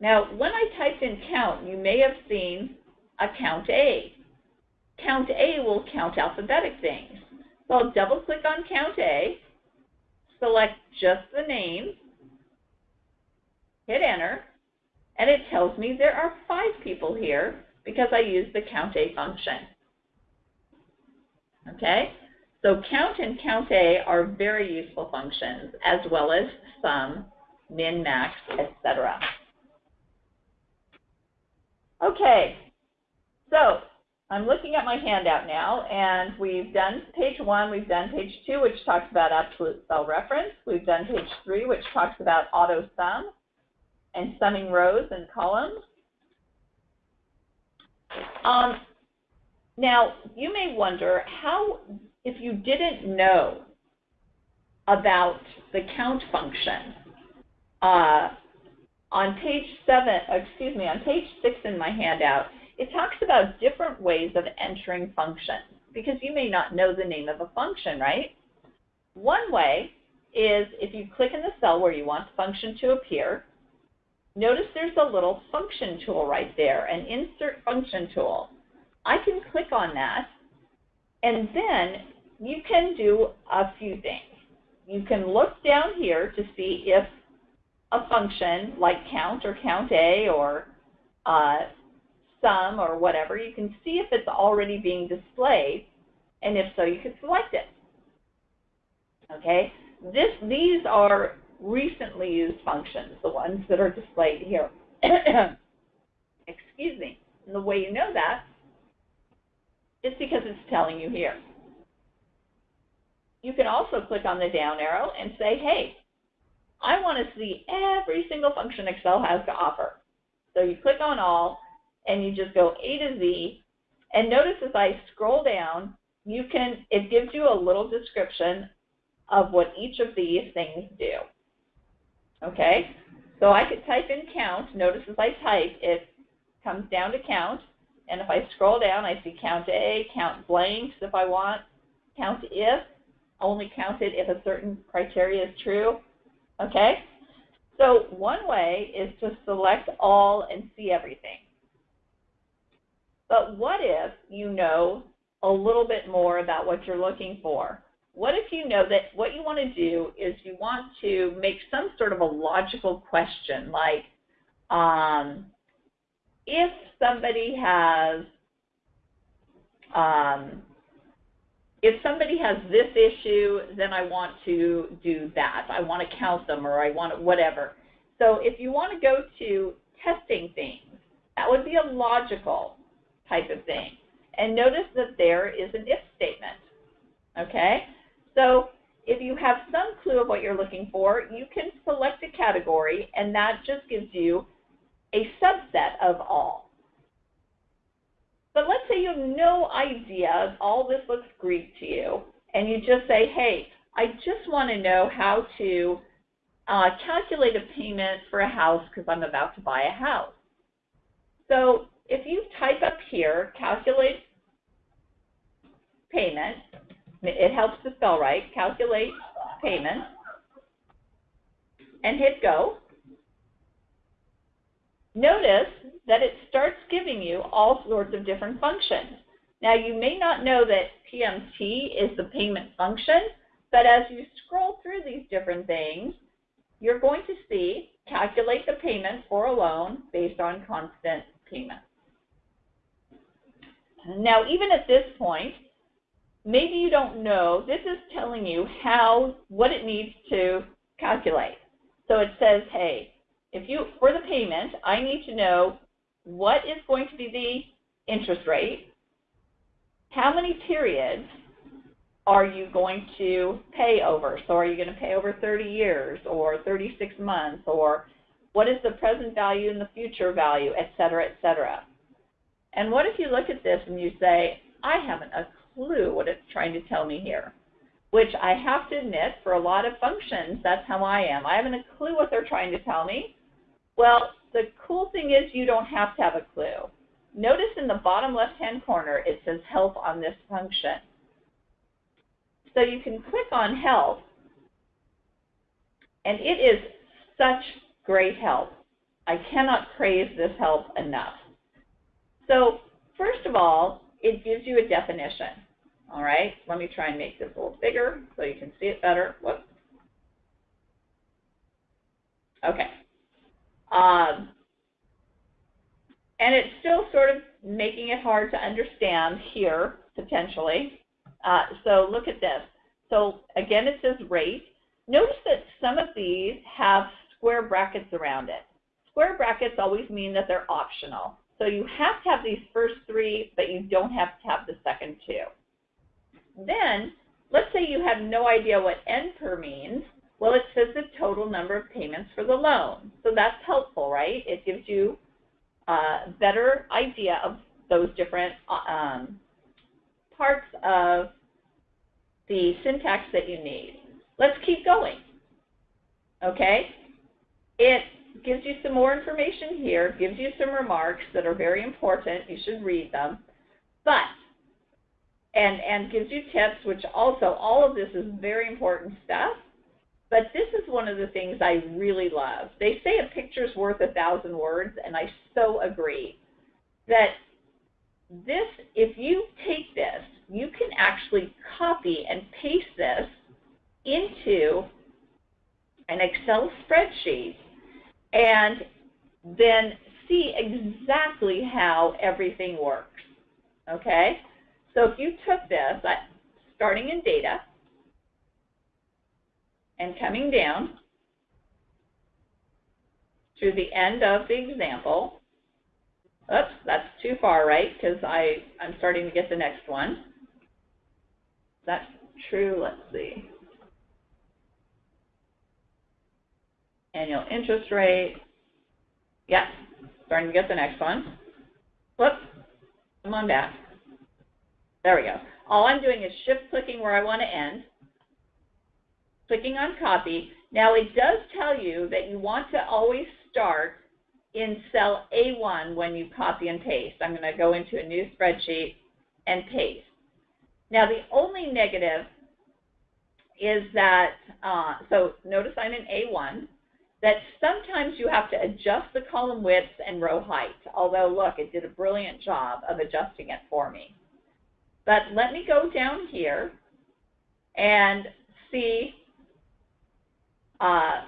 [SPEAKER 2] Now, when I typed in count, you may have seen a count A. Count A will count alphabetic things. So I'll double click on count A, select just the name, hit enter, and it tells me there are five people here because I used the count A function. Okay, so count and count A are very useful functions as well as sum, min, max, etc. Okay, so I'm looking at my handout now, and we've done page one, we've done page two, which talks about absolute cell reference. We've done page three, which talks about auto sum and summing rows and columns. Um, now, you may wonder how, if you didn't know about the count function, uh, on page seven, excuse me, on page six in my handout, it talks about different ways of entering functions because you may not know the name of a function, right? One way is if you click in the cell where you want the function to appear, notice there's a little function tool right there, an insert function tool. I can click on that, and then you can do a few things. You can look down here to see if a function like count or count A or uh, sum or whatever, you can see if it's already being displayed, and if so, you can select it. Okay, this, these are recently used functions, the ones that are displayed here. Excuse me. And the way you know that is because it's telling you here. You can also click on the down arrow and say, hey, I want to see every single function Excel has to offer. So you click on all, and you just go A to Z, and notice as I scroll down, you can, it gives you a little description of what each of these things do. Okay, so I could type in count. Notice as I type, it comes down to count. And if I scroll down, I see count A, count blanks if I want, count if, only count it if a certain criteria is true. Okay? So one way is to select all and see everything. But what if you know a little bit more about what you're looking for? What if you know that what you want to do is you want to make some sort of a logical question like, um, if somebody has um, if somebody has this issue, then I want to do that. I want to count them or I want to, whatever. So if you want to go to testing things, that would be a logical type of thing. And notice that there is an if statement. Okay? So if you have some clue of what you're looking for, you can select a category, and that just gives you a subset of all. But let's say you have no idea, all this looks Greek to you, and you just say, hey, I just want to know how to uh, calculate a payment for a house because I'm about to buy a house. So if you type up here, calculate payment, it helps to spell right, calculate payment, and hit go, notice that it starts giving you all sorts of different functions. Now, you may not know that PMT is the payment function, but as you scroll through these different things, you're going to see calculate the payment for a loan based on constant payments. Now, even at this point, maybe you don't know, this is telling you how, what it needs to calculate. So it says, hey, if you, for the payment, I need to know what is going to be the interest rate, how many periods are you going to pay over? So are you going to pay over 30 years or 36 months or what is the present value and the future value, et cetera, et cetera. And what if you look at this and you say, I haven't a clue what it's trying to tell me here? Which I have to admit, for a lot of functions, that's how I am. I haven't a clue what they're trying to tell me. Well, the cool thing is you don't have to have a clue. Notice in the bottom left-hand corner it says help on this function. So you can click on help, and it is such great help. I cannot praise this help enough. So first of all, it gives you a definition. All right, let me try and make this a little bigger so you can see it better. Whoops. Okay. Um, and it's still sort of making it hard to understand here, potentially. Uh, so look at this. So again, it says rate. Notice that some of these have square brackets around it. Square brackets always mean that they're optional. So you have to have these first three, but you don't have to have the second two. Then, let's say you have no idea what NPER means. Well, it says the total number of payments for the loan. So that's helpful, right? It gives you a better idea of those different um, parts of the syntax that you need. Let's keep going. Okay? It gives you some more information here, gives you some remarks that are very important. You should read them. But, and, and gives you tips, which also, all of this is very important stuff. But this is one of the things I really love. They say a picture's worth a thousand words, and I so agree. That this, if you take this, you can actually copy and paste this into an Excel spreadsheet and then see exactly how everything works. Okay? So if you took this, starting in data, and coming down to the end of the example, oops, that's too far right because I I'm starting to get the next one. That's true, let's see. Annual interest rate. Yeah, starting to get the next one. Whoops, come on back. There we go. All I'm doing is shift clicking where I want to end, clicking on copy. Now it does tell you that you want to always start in cell A1 when you copy and paste. I'm going to go into a new spreadsheet and paste. Now the only negative is that, uh, so notice I'm in A1 that sometimes you have to adjust the column width and row height, although look, it did a brilliant job of adjusting it for me. But let me go down here and see, uh,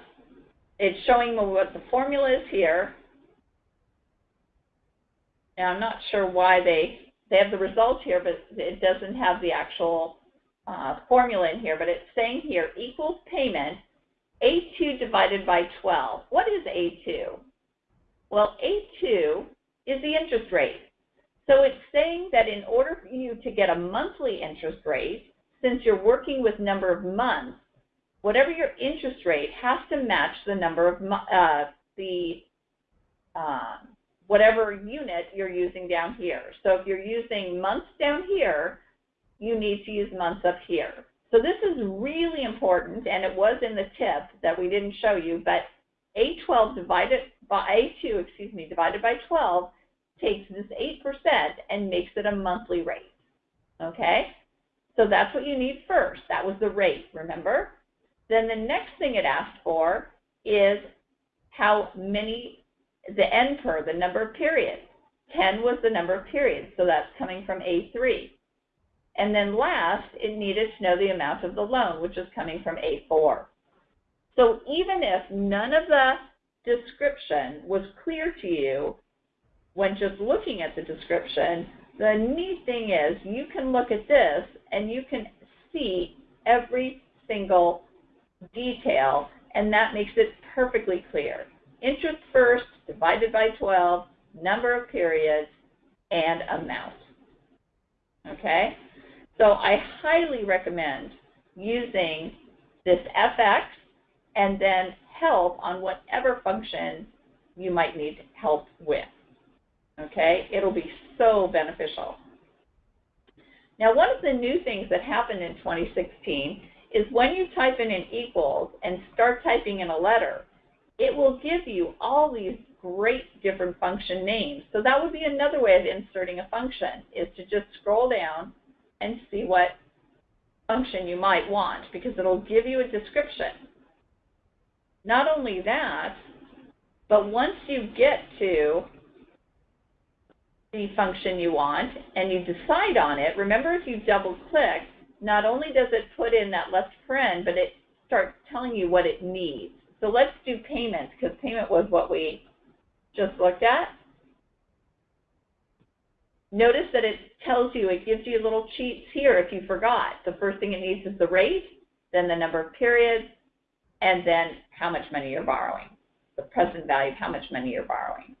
[SPEAKER 2] it's showing me what the formula is here. Now I'm not sure why they, they have the results here, but it doesn't have the actual uh, formula in here, but it's saying here equals payment a2 divided by 12. What is A2? Well, A2 is the interest rate. So it's saying that in order for you to get a monthly interest rate, since you're working with number of months, whatever your interest rate has to match the number of uh, the uh, whatever unit you're using down here. So if you're using months down here, you need to use months up here. So this is really important, and it was in the tip that we didn't show you, but A12 divided by A2, excuse me, divided by 12 takes this 8% and makes it a monthly rate. Okay? So that's what you need first. That was the rate, remember? Then the next thing it asked for is how many, the n per, the number of periods. 10 was the number of periods, so that's coming from A3. And then last, it needed to know the amount of the loan, which is coming from A4. So even if none of the description was clear to you when just looking at the description, the neat thing is you can look at this and you can see every single detail, and that makes it perfectly clear. Interest first, divided by 12, number of periods, and amount. Okay? So I highly recommend using this FX and then help on whatever function you might need help with. Okay, it'll be so beneficial. Now, one of the new things that happened in 2016 is when you type in an equals and start typing in a letter, it will give you all these great different function names. So that would be another way of inserting a function, is to just scroll down and see what function you might want because it'll give you a description. Not only that, but once you get to the function you want and you decide on it, remember if you double click, not only does it put in that left paren, but it starts telling you what it needs. So let's do payment because payment was what we just looked at. Notice that it tells you, it gives you little cheats here if you forgot. The first thing it needs is the rate, then the number of periods, and then how much money you're borrowing, the present value of how much money you're borrowing.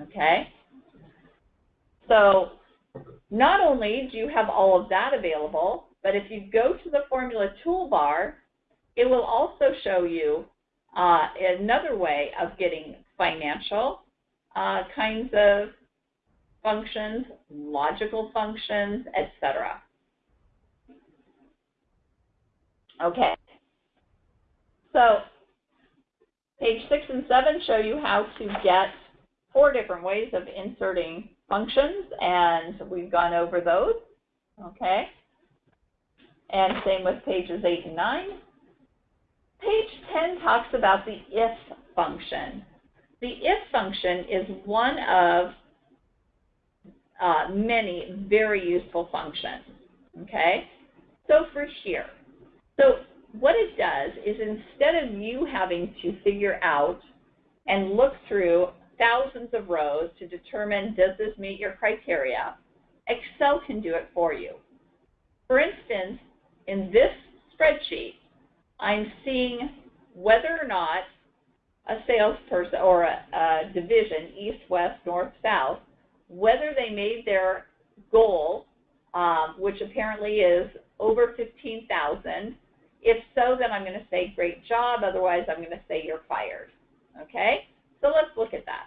[SPEAKER 2] Okay? So not only do you have all of that available, but if you go to the formula toolbar, it will also show you uh, another way of getting financial uh, kinds of functions, logical functions, etc. Okay. So page six and seven show you how to get four different ways of inserting functions, and we've gone over those. Okay. And same with pages eight and nine. Page 10 talks about the if function. The if function is one of uh, many very useful functions. Okay? So for here, so what it does is instead of you having to figure out and look through thousands of rows to determine does this meet your criteria, Excel can do it for you. For instance, in this spreadsheet, I'm seeing whether or not a salesperson or a, a division, east, west, north, south, whether they made their goal, um, which apparently is over 15,000. If so, then I'm going to say great job. Otherwise, I'm going to say you're fired. Okay? So let's look at that.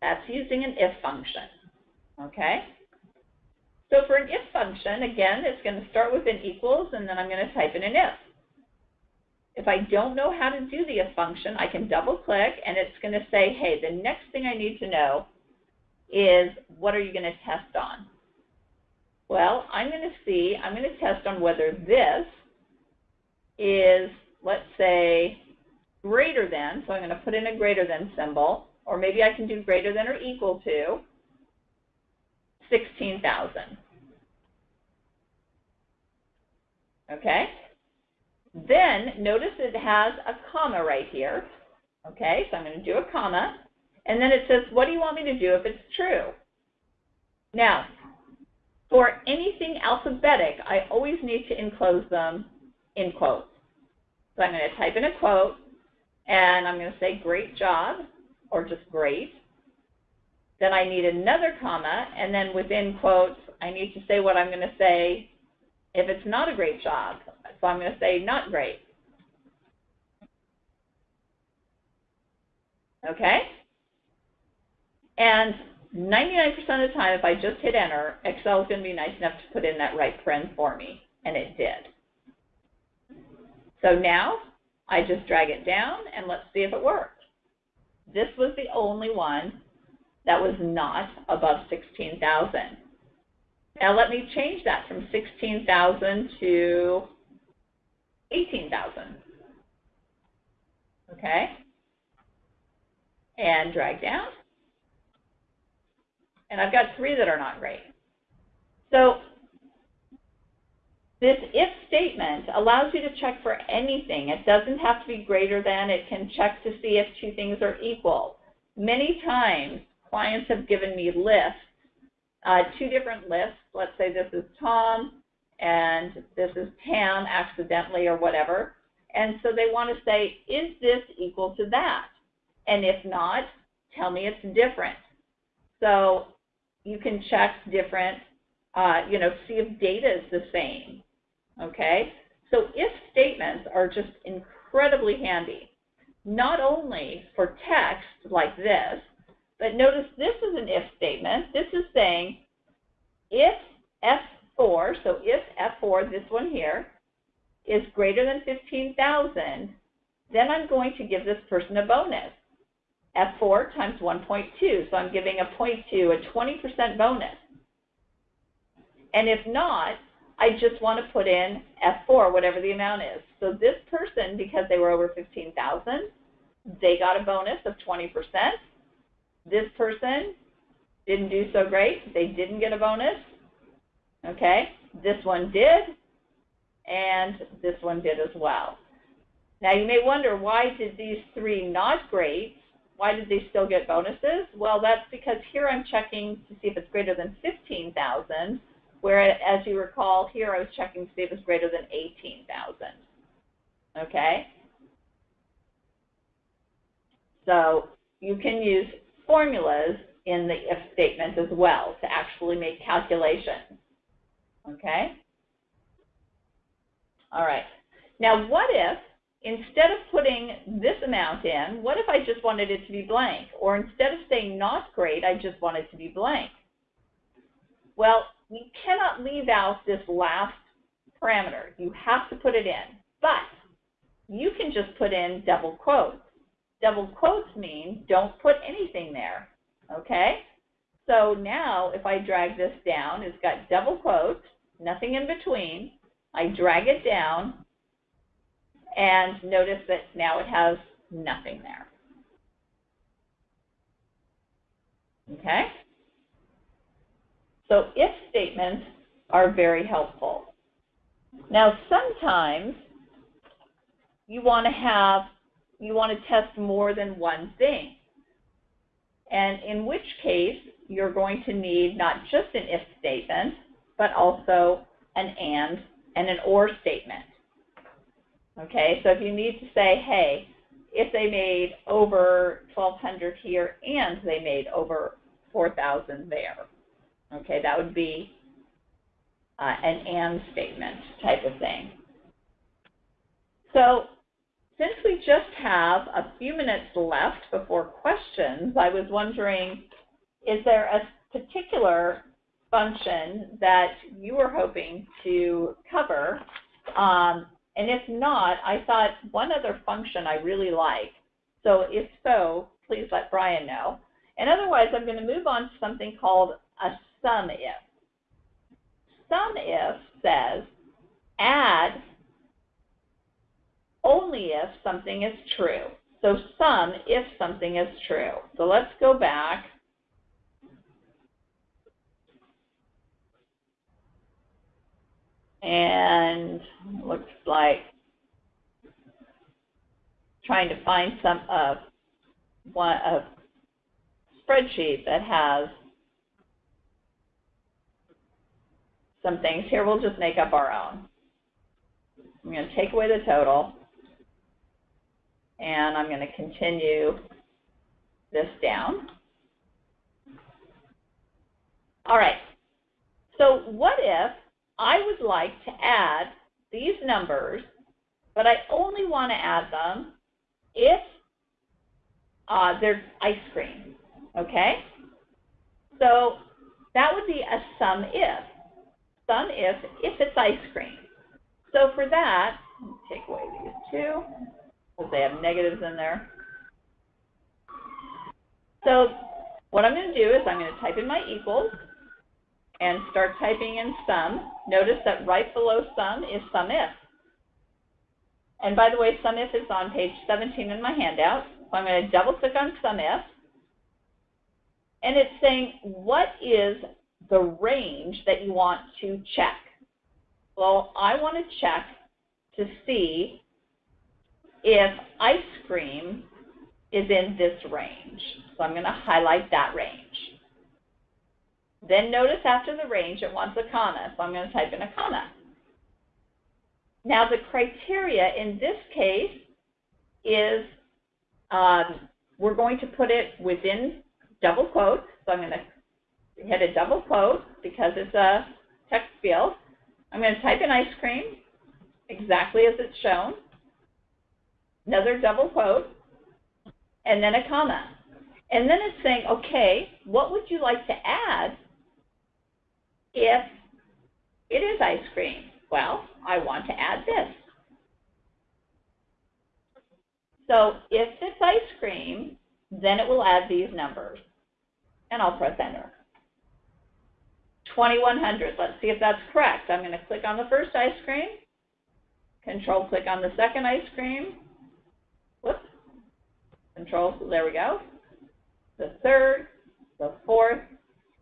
[SPEAKER 2] That's using an if function. Okay? So for an if function, again, it's going to start with an equals, and then I'm going to type in an if. If I don't know how to do the if function, I can double click, and it's going to say, hey, the next thing I need to know is what are you going to test on? Well, I'm going to see, I'm going to test on whether this is, let's say, greater than, so I'm going to put in a greater than symbol, or maybe I can do greater than or equal to 16,000. Okay? Then notice it has a comma right here. Okay, so I'm going to do a comma. And then it says, what do you want me to do if it's true? Now, for anything alphabetic, I always need to enclose them in quotes. So I'm going to type in a quote, and I'm going to say, great job, or just great. Then I need another comma, and then within quotes, I need to say what I'm going to say if it's not a great job. So I'm going to say not great. Okay? And 99% of the time, if I just hit enter, Excel is going to be nice enough to put in that right paren for me, and it did. So now, I just drag it down, and let's see if it worked. This was the only one that was not above 16,000. Now let me change that from 16,000 to 18,000. Okay? And drag down. And I've got three that are not great. So this if statement allows you to check for anything. It doesn't have to be greater than. It can check to see if two things are equal. Many times, clients have given me lists, uh, two different lists. Let's say this is Tom and this is Tam accidentally or whatever. And so they want to say, is this equal to that? And if not, tell me it's different. So you can check different, uh, you know, see if data is the same. Okay? So if statements are just incredibly handy, not only for text like this, but notice this is an if statement. This is saying if F4, so if F4, this one here, is greater than 15,000, then I'm going to give this person a bonus. F4 times 1.2, so I'm giving a 0.2, a 20% bonus. And if not, I just want to put in F4, whatever the amount is. So this person, because they were over 15,000, they got a bonus of 20%. This person didn't do so great. They didn't get a bonus. Okay, this one did, and this one did as well. Now you may wonder, why did these three not great, why did they still get bonuses? Well, that's because here I'm checking to see if it's greater than 15,000, where, as you recall, here I was checking to see if it's greater than 18,000. Okay? So you can use formulas in the if statement as well to actually make calculations. Okay? All right. Now, what if, instead of putting this amount in, what if I just wanted it to be blank? Or instead of saying not great, I just want it to be blank? Well, we cannot leave out this last parameter. You have to put it in. But you can just put in double quotes. Double quotes mean don't put anything there, okay? So now if I drag this down, it's got double quotes, nothing in between. I drag it down, and notice that now it has nothing there. Okay? So if statements are very helpful. Now sometimes you want to have, you want to test more than one thing. And in which case, you're going to need not just an if statement, but also an and and an or statement. Okay, so if you need to say, hey, if they made over 1200 here and they made over 4000 there, okay, that would be uh, an and statement type of thing. So since we just have a few minutes left before questions, I was wondering, is there a particular function that you were hoping to cover? Um, and if not, I thought one other function I really like. So if so, please let Brian know. And otherwise, I'm going to move on to something called a sum if. Sum if says add only if something is true. So sum if something is true. So let's go back. And looks like trying to find some of uh, one a spreadsheet that has some things. Here we'll just make up our own. I'm going to take away the total and I'm going to continue this down. All right, so what if I would like to add these numbers, but I only want to add them if uh, there's ice cream, okay? So that would be a sum if. Sum if, if it's ice cream. So for that, take away these two because they have negatives in there. So what I'm going to do is I'm going to type in my equals and start typing in sum. Notice that right below sum is sum if. And by the way, sum if is on page 17 in my handout. So I'm going to double click on sum if. And it's saying, what is the range that you want to check? Well, I want to check to see if ice cream is in this range. So I'm going to highlight that range. Then notice after the range it wants a comma, so I'm going to type in a comma. Now the criteria in this case is um, we're going to put it within double quotes. So I'm going to hit a double quote because it's a text field. I'm going to type in ice cream exactly as it's shown another double quote, and then a comma. And then it's saying, okay, what would you like to add if it is ice cream? Well, I want to add this. So if it's ice cream, then it will add these numbers. And I'll press enter. 2100. Let's see if that's correct. I'm going to click on the first ice cream, control click on the second ice cream, whoops, control, there we go, the third, the fourth,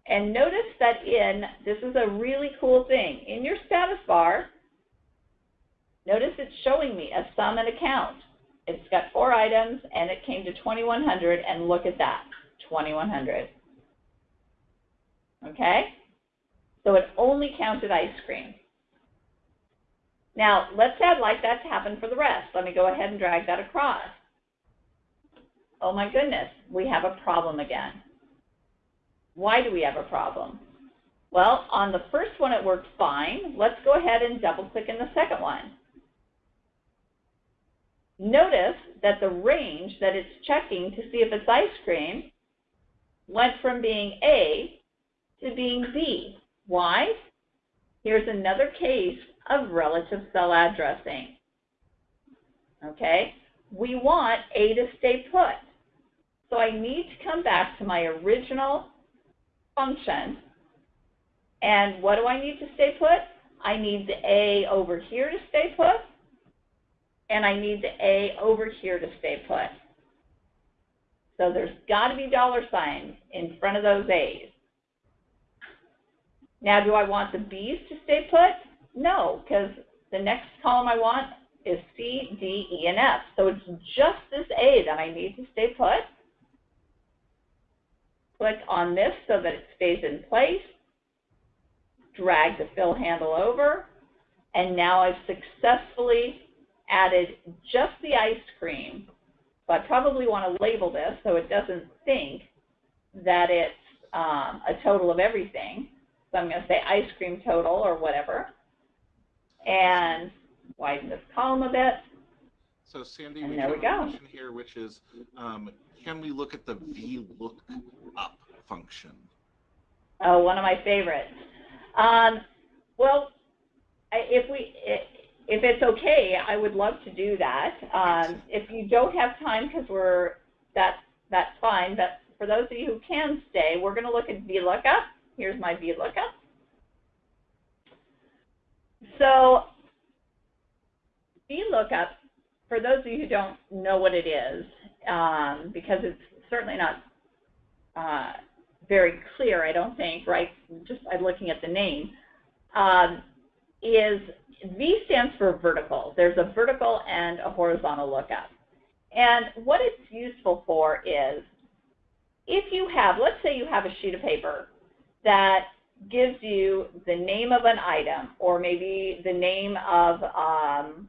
[SPEAKER 2] and notice that in, this is a really cool thing, in your status bar, notice it's showing me a sum and a count. It's got four items and it came to 2100 and look at that, 2100. Okay? So it only counted ice cream. Now, let's add like that to happen for the rest. Let me go ahead and drag that across. Oh my goodness, we have a problem again. Why do we have a problem? Well, on the first one it worked fine. Let's go ahead and double click in the second one. Notice that the range that it's checking to see if it's ice cream went from being A to being B. Why? Here's another case of relative cell addressing. Okay, we want A to stay put. So I need to come back to my original function. And what do I need to stay put? I need the A over here to stay put, and I need the A over here to stay put. So there's got to be dollar signs in front of those A's. Now, do I want the B's to stay put? No, because the next column I want is C, D, E, and F. So it's just this A that I need to stay put. Click on this so that it stays in place. Drag the fill handle over. And now I've successfully added just the ice cream. So I probably want to label this so it doesn't think that it's um, a total of everything. So I'm going to say ice cream total or whatever. And widen this column a bit.
[SPEAKER 1] So Sandy,
[SPEAKER 2] And
[SPEAKER 1] we have a question here, which is, um, can we look at the VLOOKUP function?
[SPEAKER 2] Oh, one of my favorites. Um, well, if we, if it's okay, I would love to do that. Um, if you don't have time, because we're, that's, that's fine, but for those of you who can stay, we're going to look at VLOOKUP. Here's my VLOOKUP. So VLOOKUP, for those of you who don't know what it is, um, because it's certainly not uh, very clear, I don't think, right? Just by looking at the name, um, is V stands for vertical. There's a vertical and a horizontal lookup. And what it's useful for is if you have, let's say you have a sheet of paper that gives you the name of an item or maybe the name of um,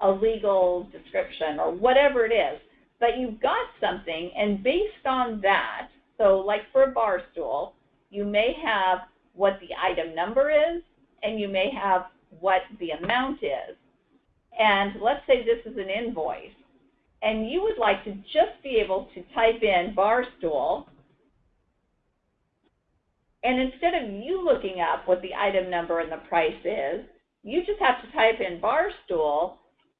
[SPEAKER 2] a legal description or whatever it is, but you've got something and based on that, so like for a bar stool, you may have what the item number is and you may have what the amount is. And let's say this is an invoice and you would like to just be able to type in bar stool and instead of you looking up what the item number and the price is, you just have to type in bar stool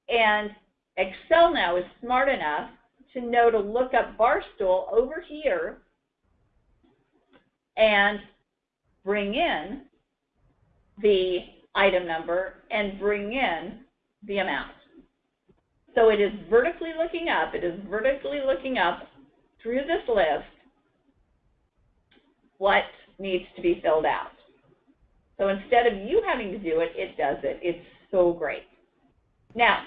[SPEAKER 2] and Excel now is smart enough to know to look up bar stool over here and bring in the item number and bring in the amount. So it is vertically looking up, it is vertically looking up through this list what needs to be filled out. So instead of you having to do it, it does it. It's so great. Now,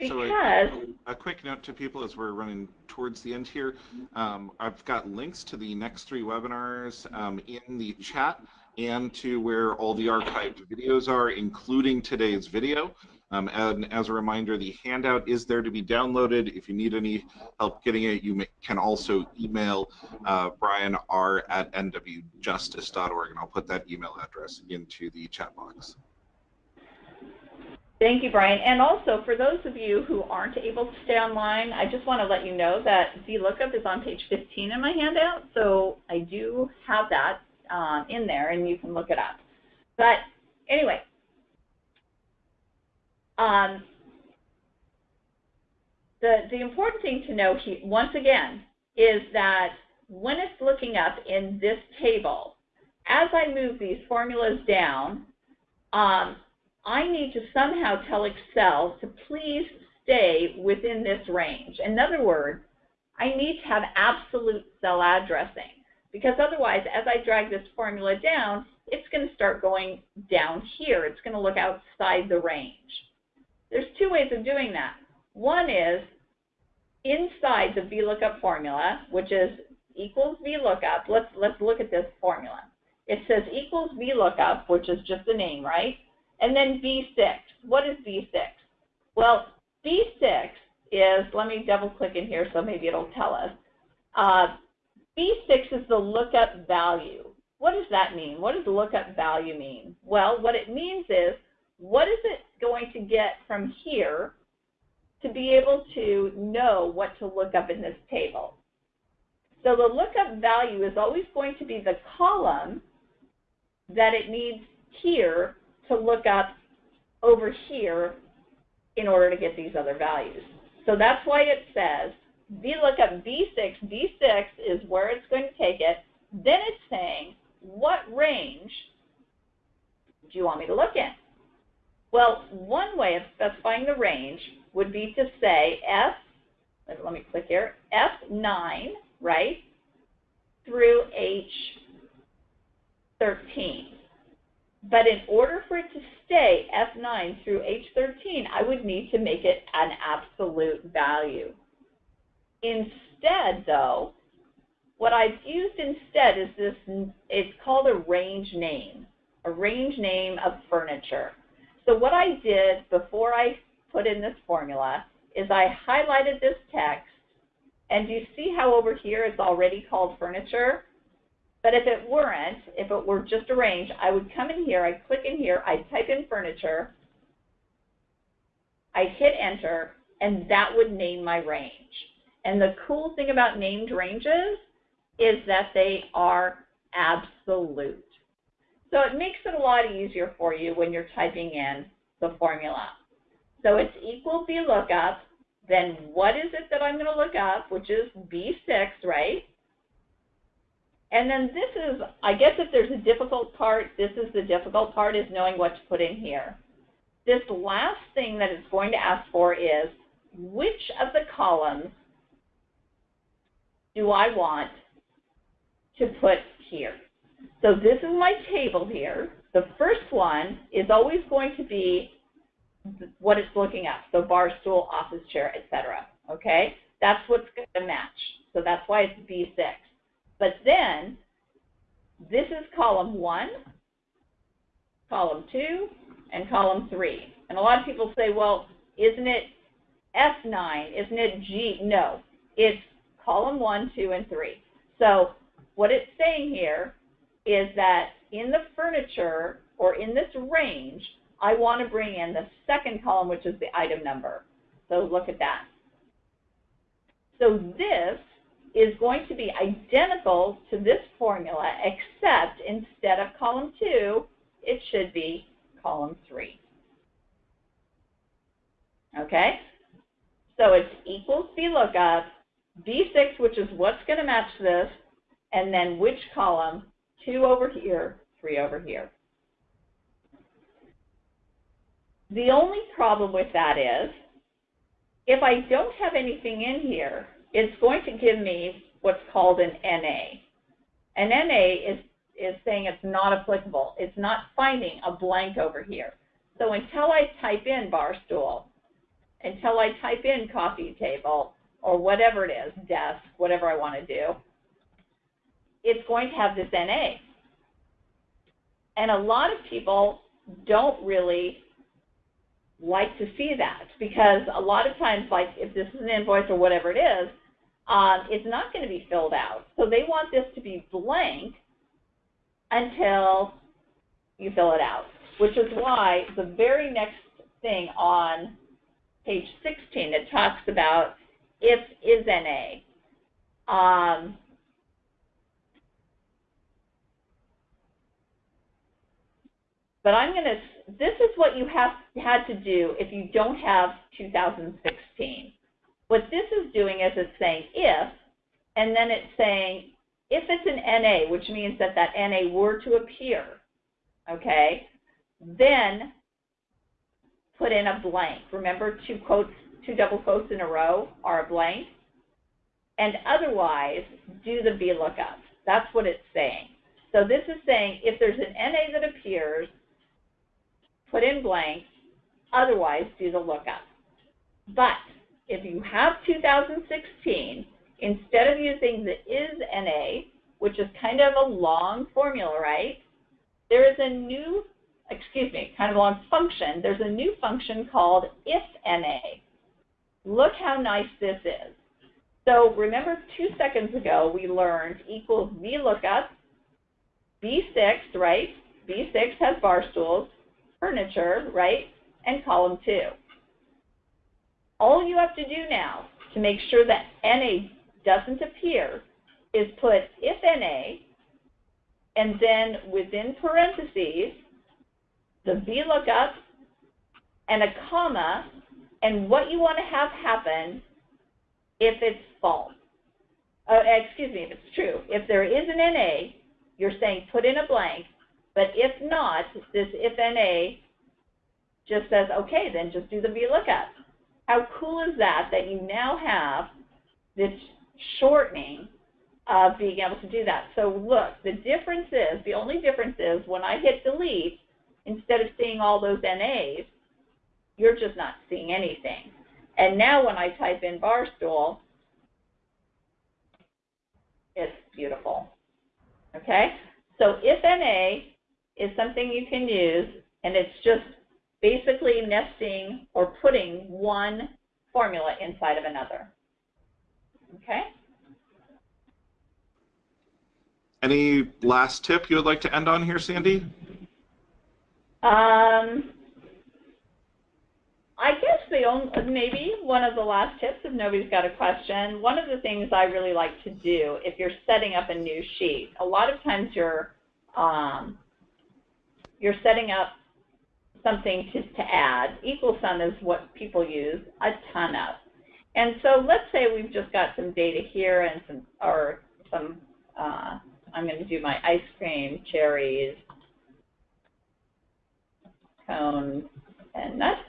[SPEAKER 1] So
[SPEAKER 2] because,
[SPEAKER 1] a, a quick note to people as we're running towards the end here, um, I've got links to the next three webinars um, in the chat and to where all the archived videos are, including today's video. Um, and as a reminder, the handout is there to be downloaded. If you need any help getting it, you may, can also email uh, Brian R at nwjustice.org, and I'll put that email address into the chat box.
[SPEAKER 2] thank you, Brian. And also, for those of you who aren't able to stay online, I just want to let you know that VLOOKUP is on page 15 in my handout. So I do have that um, in there, and you can look it up. But anyway, um, the, the important thing to know he, once again is that when it's looking up in this table, as I move these formulas down, um, I need to somehow tell Excel to please stay within this range. In other words, I need to have absolute cell addressing because otherwise, as I drag this formula down, it's going to start going down here. It's going to look outside the range. There's two ways of doing that. One is inside the VLOOKUP formula, which is equals VLOOKUP. Let's, let's look at this formula. It says equals VLOOKUP, which is just the name, right? And then B6. What is B6? Well, B6 is, let me double click in here so maybe it'll tell us. Uh, B6 is the lookup value. What does that mean? What does lookup value mean? Well, what it means is, what is it going to get from here to be able to know what to look up in this table? So the lookup value is always going to be the column that it needs here to look up over here in order to get these other values. So that's why it says VLOOKUP B6, B6 is where it's going to take it. Then it's saying, what range do you want me to look in? Well, one way of specifying the range would be to say F, let me click here, F9, right, through H13. But in order for it to stay F9 through H13, I would need to make it an absolute value. Instead, though, what I've used instead is this, it's called a range name, a range name of furniture. So what I did before I put in this formula is I highlighted this text, and you see how over here it's already called furniture? But if it weren't, if it were just a range, I would come in here, I'd click in here, I'd type in furniture, I'd hit enter, and that would name my range. And the cool thing about named ranges is that they are absolute. So it makes it a lot easier for you when you're typing in the formula. So it's equal VLOOKUP, then what is it that I'm going to look up, which is B6, right? And then this is, I guess if there's a difficult part, this is the difficult part, is knowing what to put in here. This last thing that it's going to ask for is, which of the columns do I want to put here? So this is my table here. The first one is always going to be what it's looking at, so bar stool, office chair, etc. Okay? That's what's going to match. So that's why it's B6. But then, this is column 1, column 2, and column 3. And a lot of people say, well, isn't it F9? Isn't it G? No, it's column 1, 2, and 3. So what it's saying here is that in the furniture or in this range, I want to bring in the second column, which is the item number. So look at that. So this is going to be identical to this formula, except instead of column 2, it should be column 3. Okay? So it's equals VLOOKUP, B6, which is what's going to match this, and then which column, 2 over here, 3 over here. The only problem with that is, if I don't have anything in here, it's going to give me what's called an NA. An NA is, is saying it's not applicable. It's not finding a blank over here. So until I type in bar stool, until I type in coffee table, or whatever it is, desk, whatever I want to do, it's going to have this NA. And a lot of people don't really like to see that because a lot of times, like if this is an invoice or whatever it is, um, it's not going to be filled out. So they want this to be blank until you fill it out, which is why the very next thing on page 16, it talks about if is NA. Um, but I'm going to, this is what you have had to do if you don't have 2016. What this is doing is it's saying if, and then it's saying if it's an NA, which means that that NA were to appear, okay, then put in a blank. Remember two quotes, two double quotes in a row are a blank. And otherwise, do the VLOOKUP. That's what it's saying. So this is saying if there's an NA that appears, put in blank, otherwise do the lookup. But if you have 2016, instead of using the is NA, which is kind of a long formula, right? There is a new, excuse me, kind of a long function. There's a new function called if NA. Look how nice this is. So remember two seconds ago we learned equals VLOOKUP, B6, right? B6 has bar stools, furniture, right? And column 2. All you have to do now to make sure that NA doesn't appear is put if NA and then within parentheses the VLOOKUP and a comma and what you want to have happen if it's false. Uh, excuse me, if it's true. If there is an NA, you're saying put in a blank, but if not, this if NA just says, okay, then just do the VLOOKUP. How cool is that, that you now have this shortening of being able to do that. So look, the difference is, the only difference is when I hit delete, instead of seeing all those NAs, you're just not seeing anything. And now when I type in barstool, it's beautiful. Okay? So if NA is something you can use, and it's just basically nesting or putting one formula inside of another. Okay?
[SPEAKER 1] Any last tip you would like to end on here, Sandy?
[SPEAKER 2] Um, I guess the only, maybe one of the last tips, if nobody's got a question, one of the things I really like to do if you're setting up a new sheet, a lot of times you're, um, you're setting up something to, to add. Equal sum is what people use a ton of. And so let's say we've just got some data here and some, or some, uh, I'm going to do my ice cream, cherries, cones, and nuts.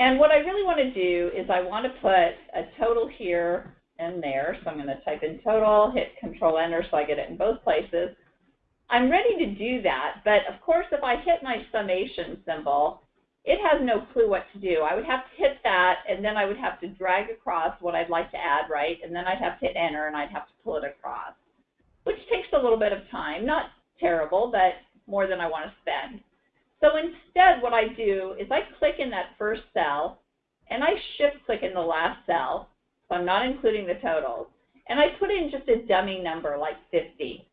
[SPEAKER 2] And what I really want to do is I want to put a total here and there. So I'm going to type in total, hit Control Enter so I get it in both places. I'm ready to do that, but of course if I hit my summation symbol, it has no clue what to do. I would have to hit that, and then I would have to drag across what I'd like to add, right? And then I'd have to hit Enter, and I'd have to pull it across, which takes a little bit of time. Not terrible, but more than I want to spend. So instead, what I do is I click in that first cell, and I shift click in the last cell, so I'm not including the totals, and I put in just a dummy number like 50.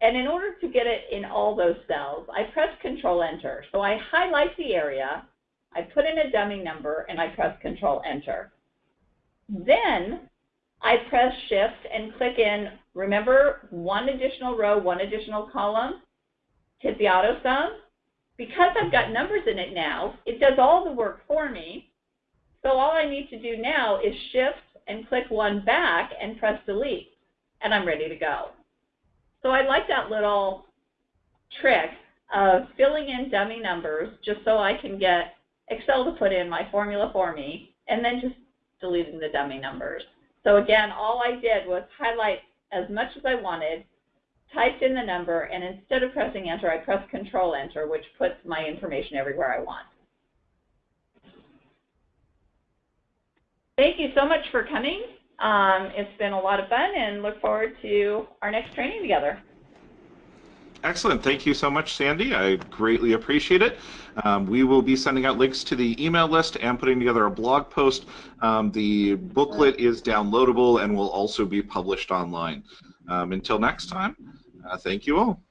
[SPEAKER 2] And in order to get it in all those cells, I press Control Enter. So I highlight the area, I put in a dummy number, and I press Control Enter. Then I press Shift and click in, remember, one additional row, one additional column, hit the auto sum. Because I've got numbers in it now, it does all the work for me. So all I need to do now is Shift and click one back and press Delete, and I'm ready to go. So I like that little trick of filling in dummy numbers just so I can get Excel to put in my formula for me and then just deleting the dummy numbers. So again, all I did was highlight as much as I wanted, typed in the number, and instead of pressing enter, I pressed control enter, which puts my information everywhere I want. Thank you so much for coming. Um, it's been a lot of fun and look forward to our next training together.
[SPEAKER 1] Excellent. Thank you so much, Sandy. I greatly appreciate it. Um, we will be sending out links to the email list and putting together a blog post. Um, the booklet is downloadable and will also be published online. Um, until next time, uh, thank you all.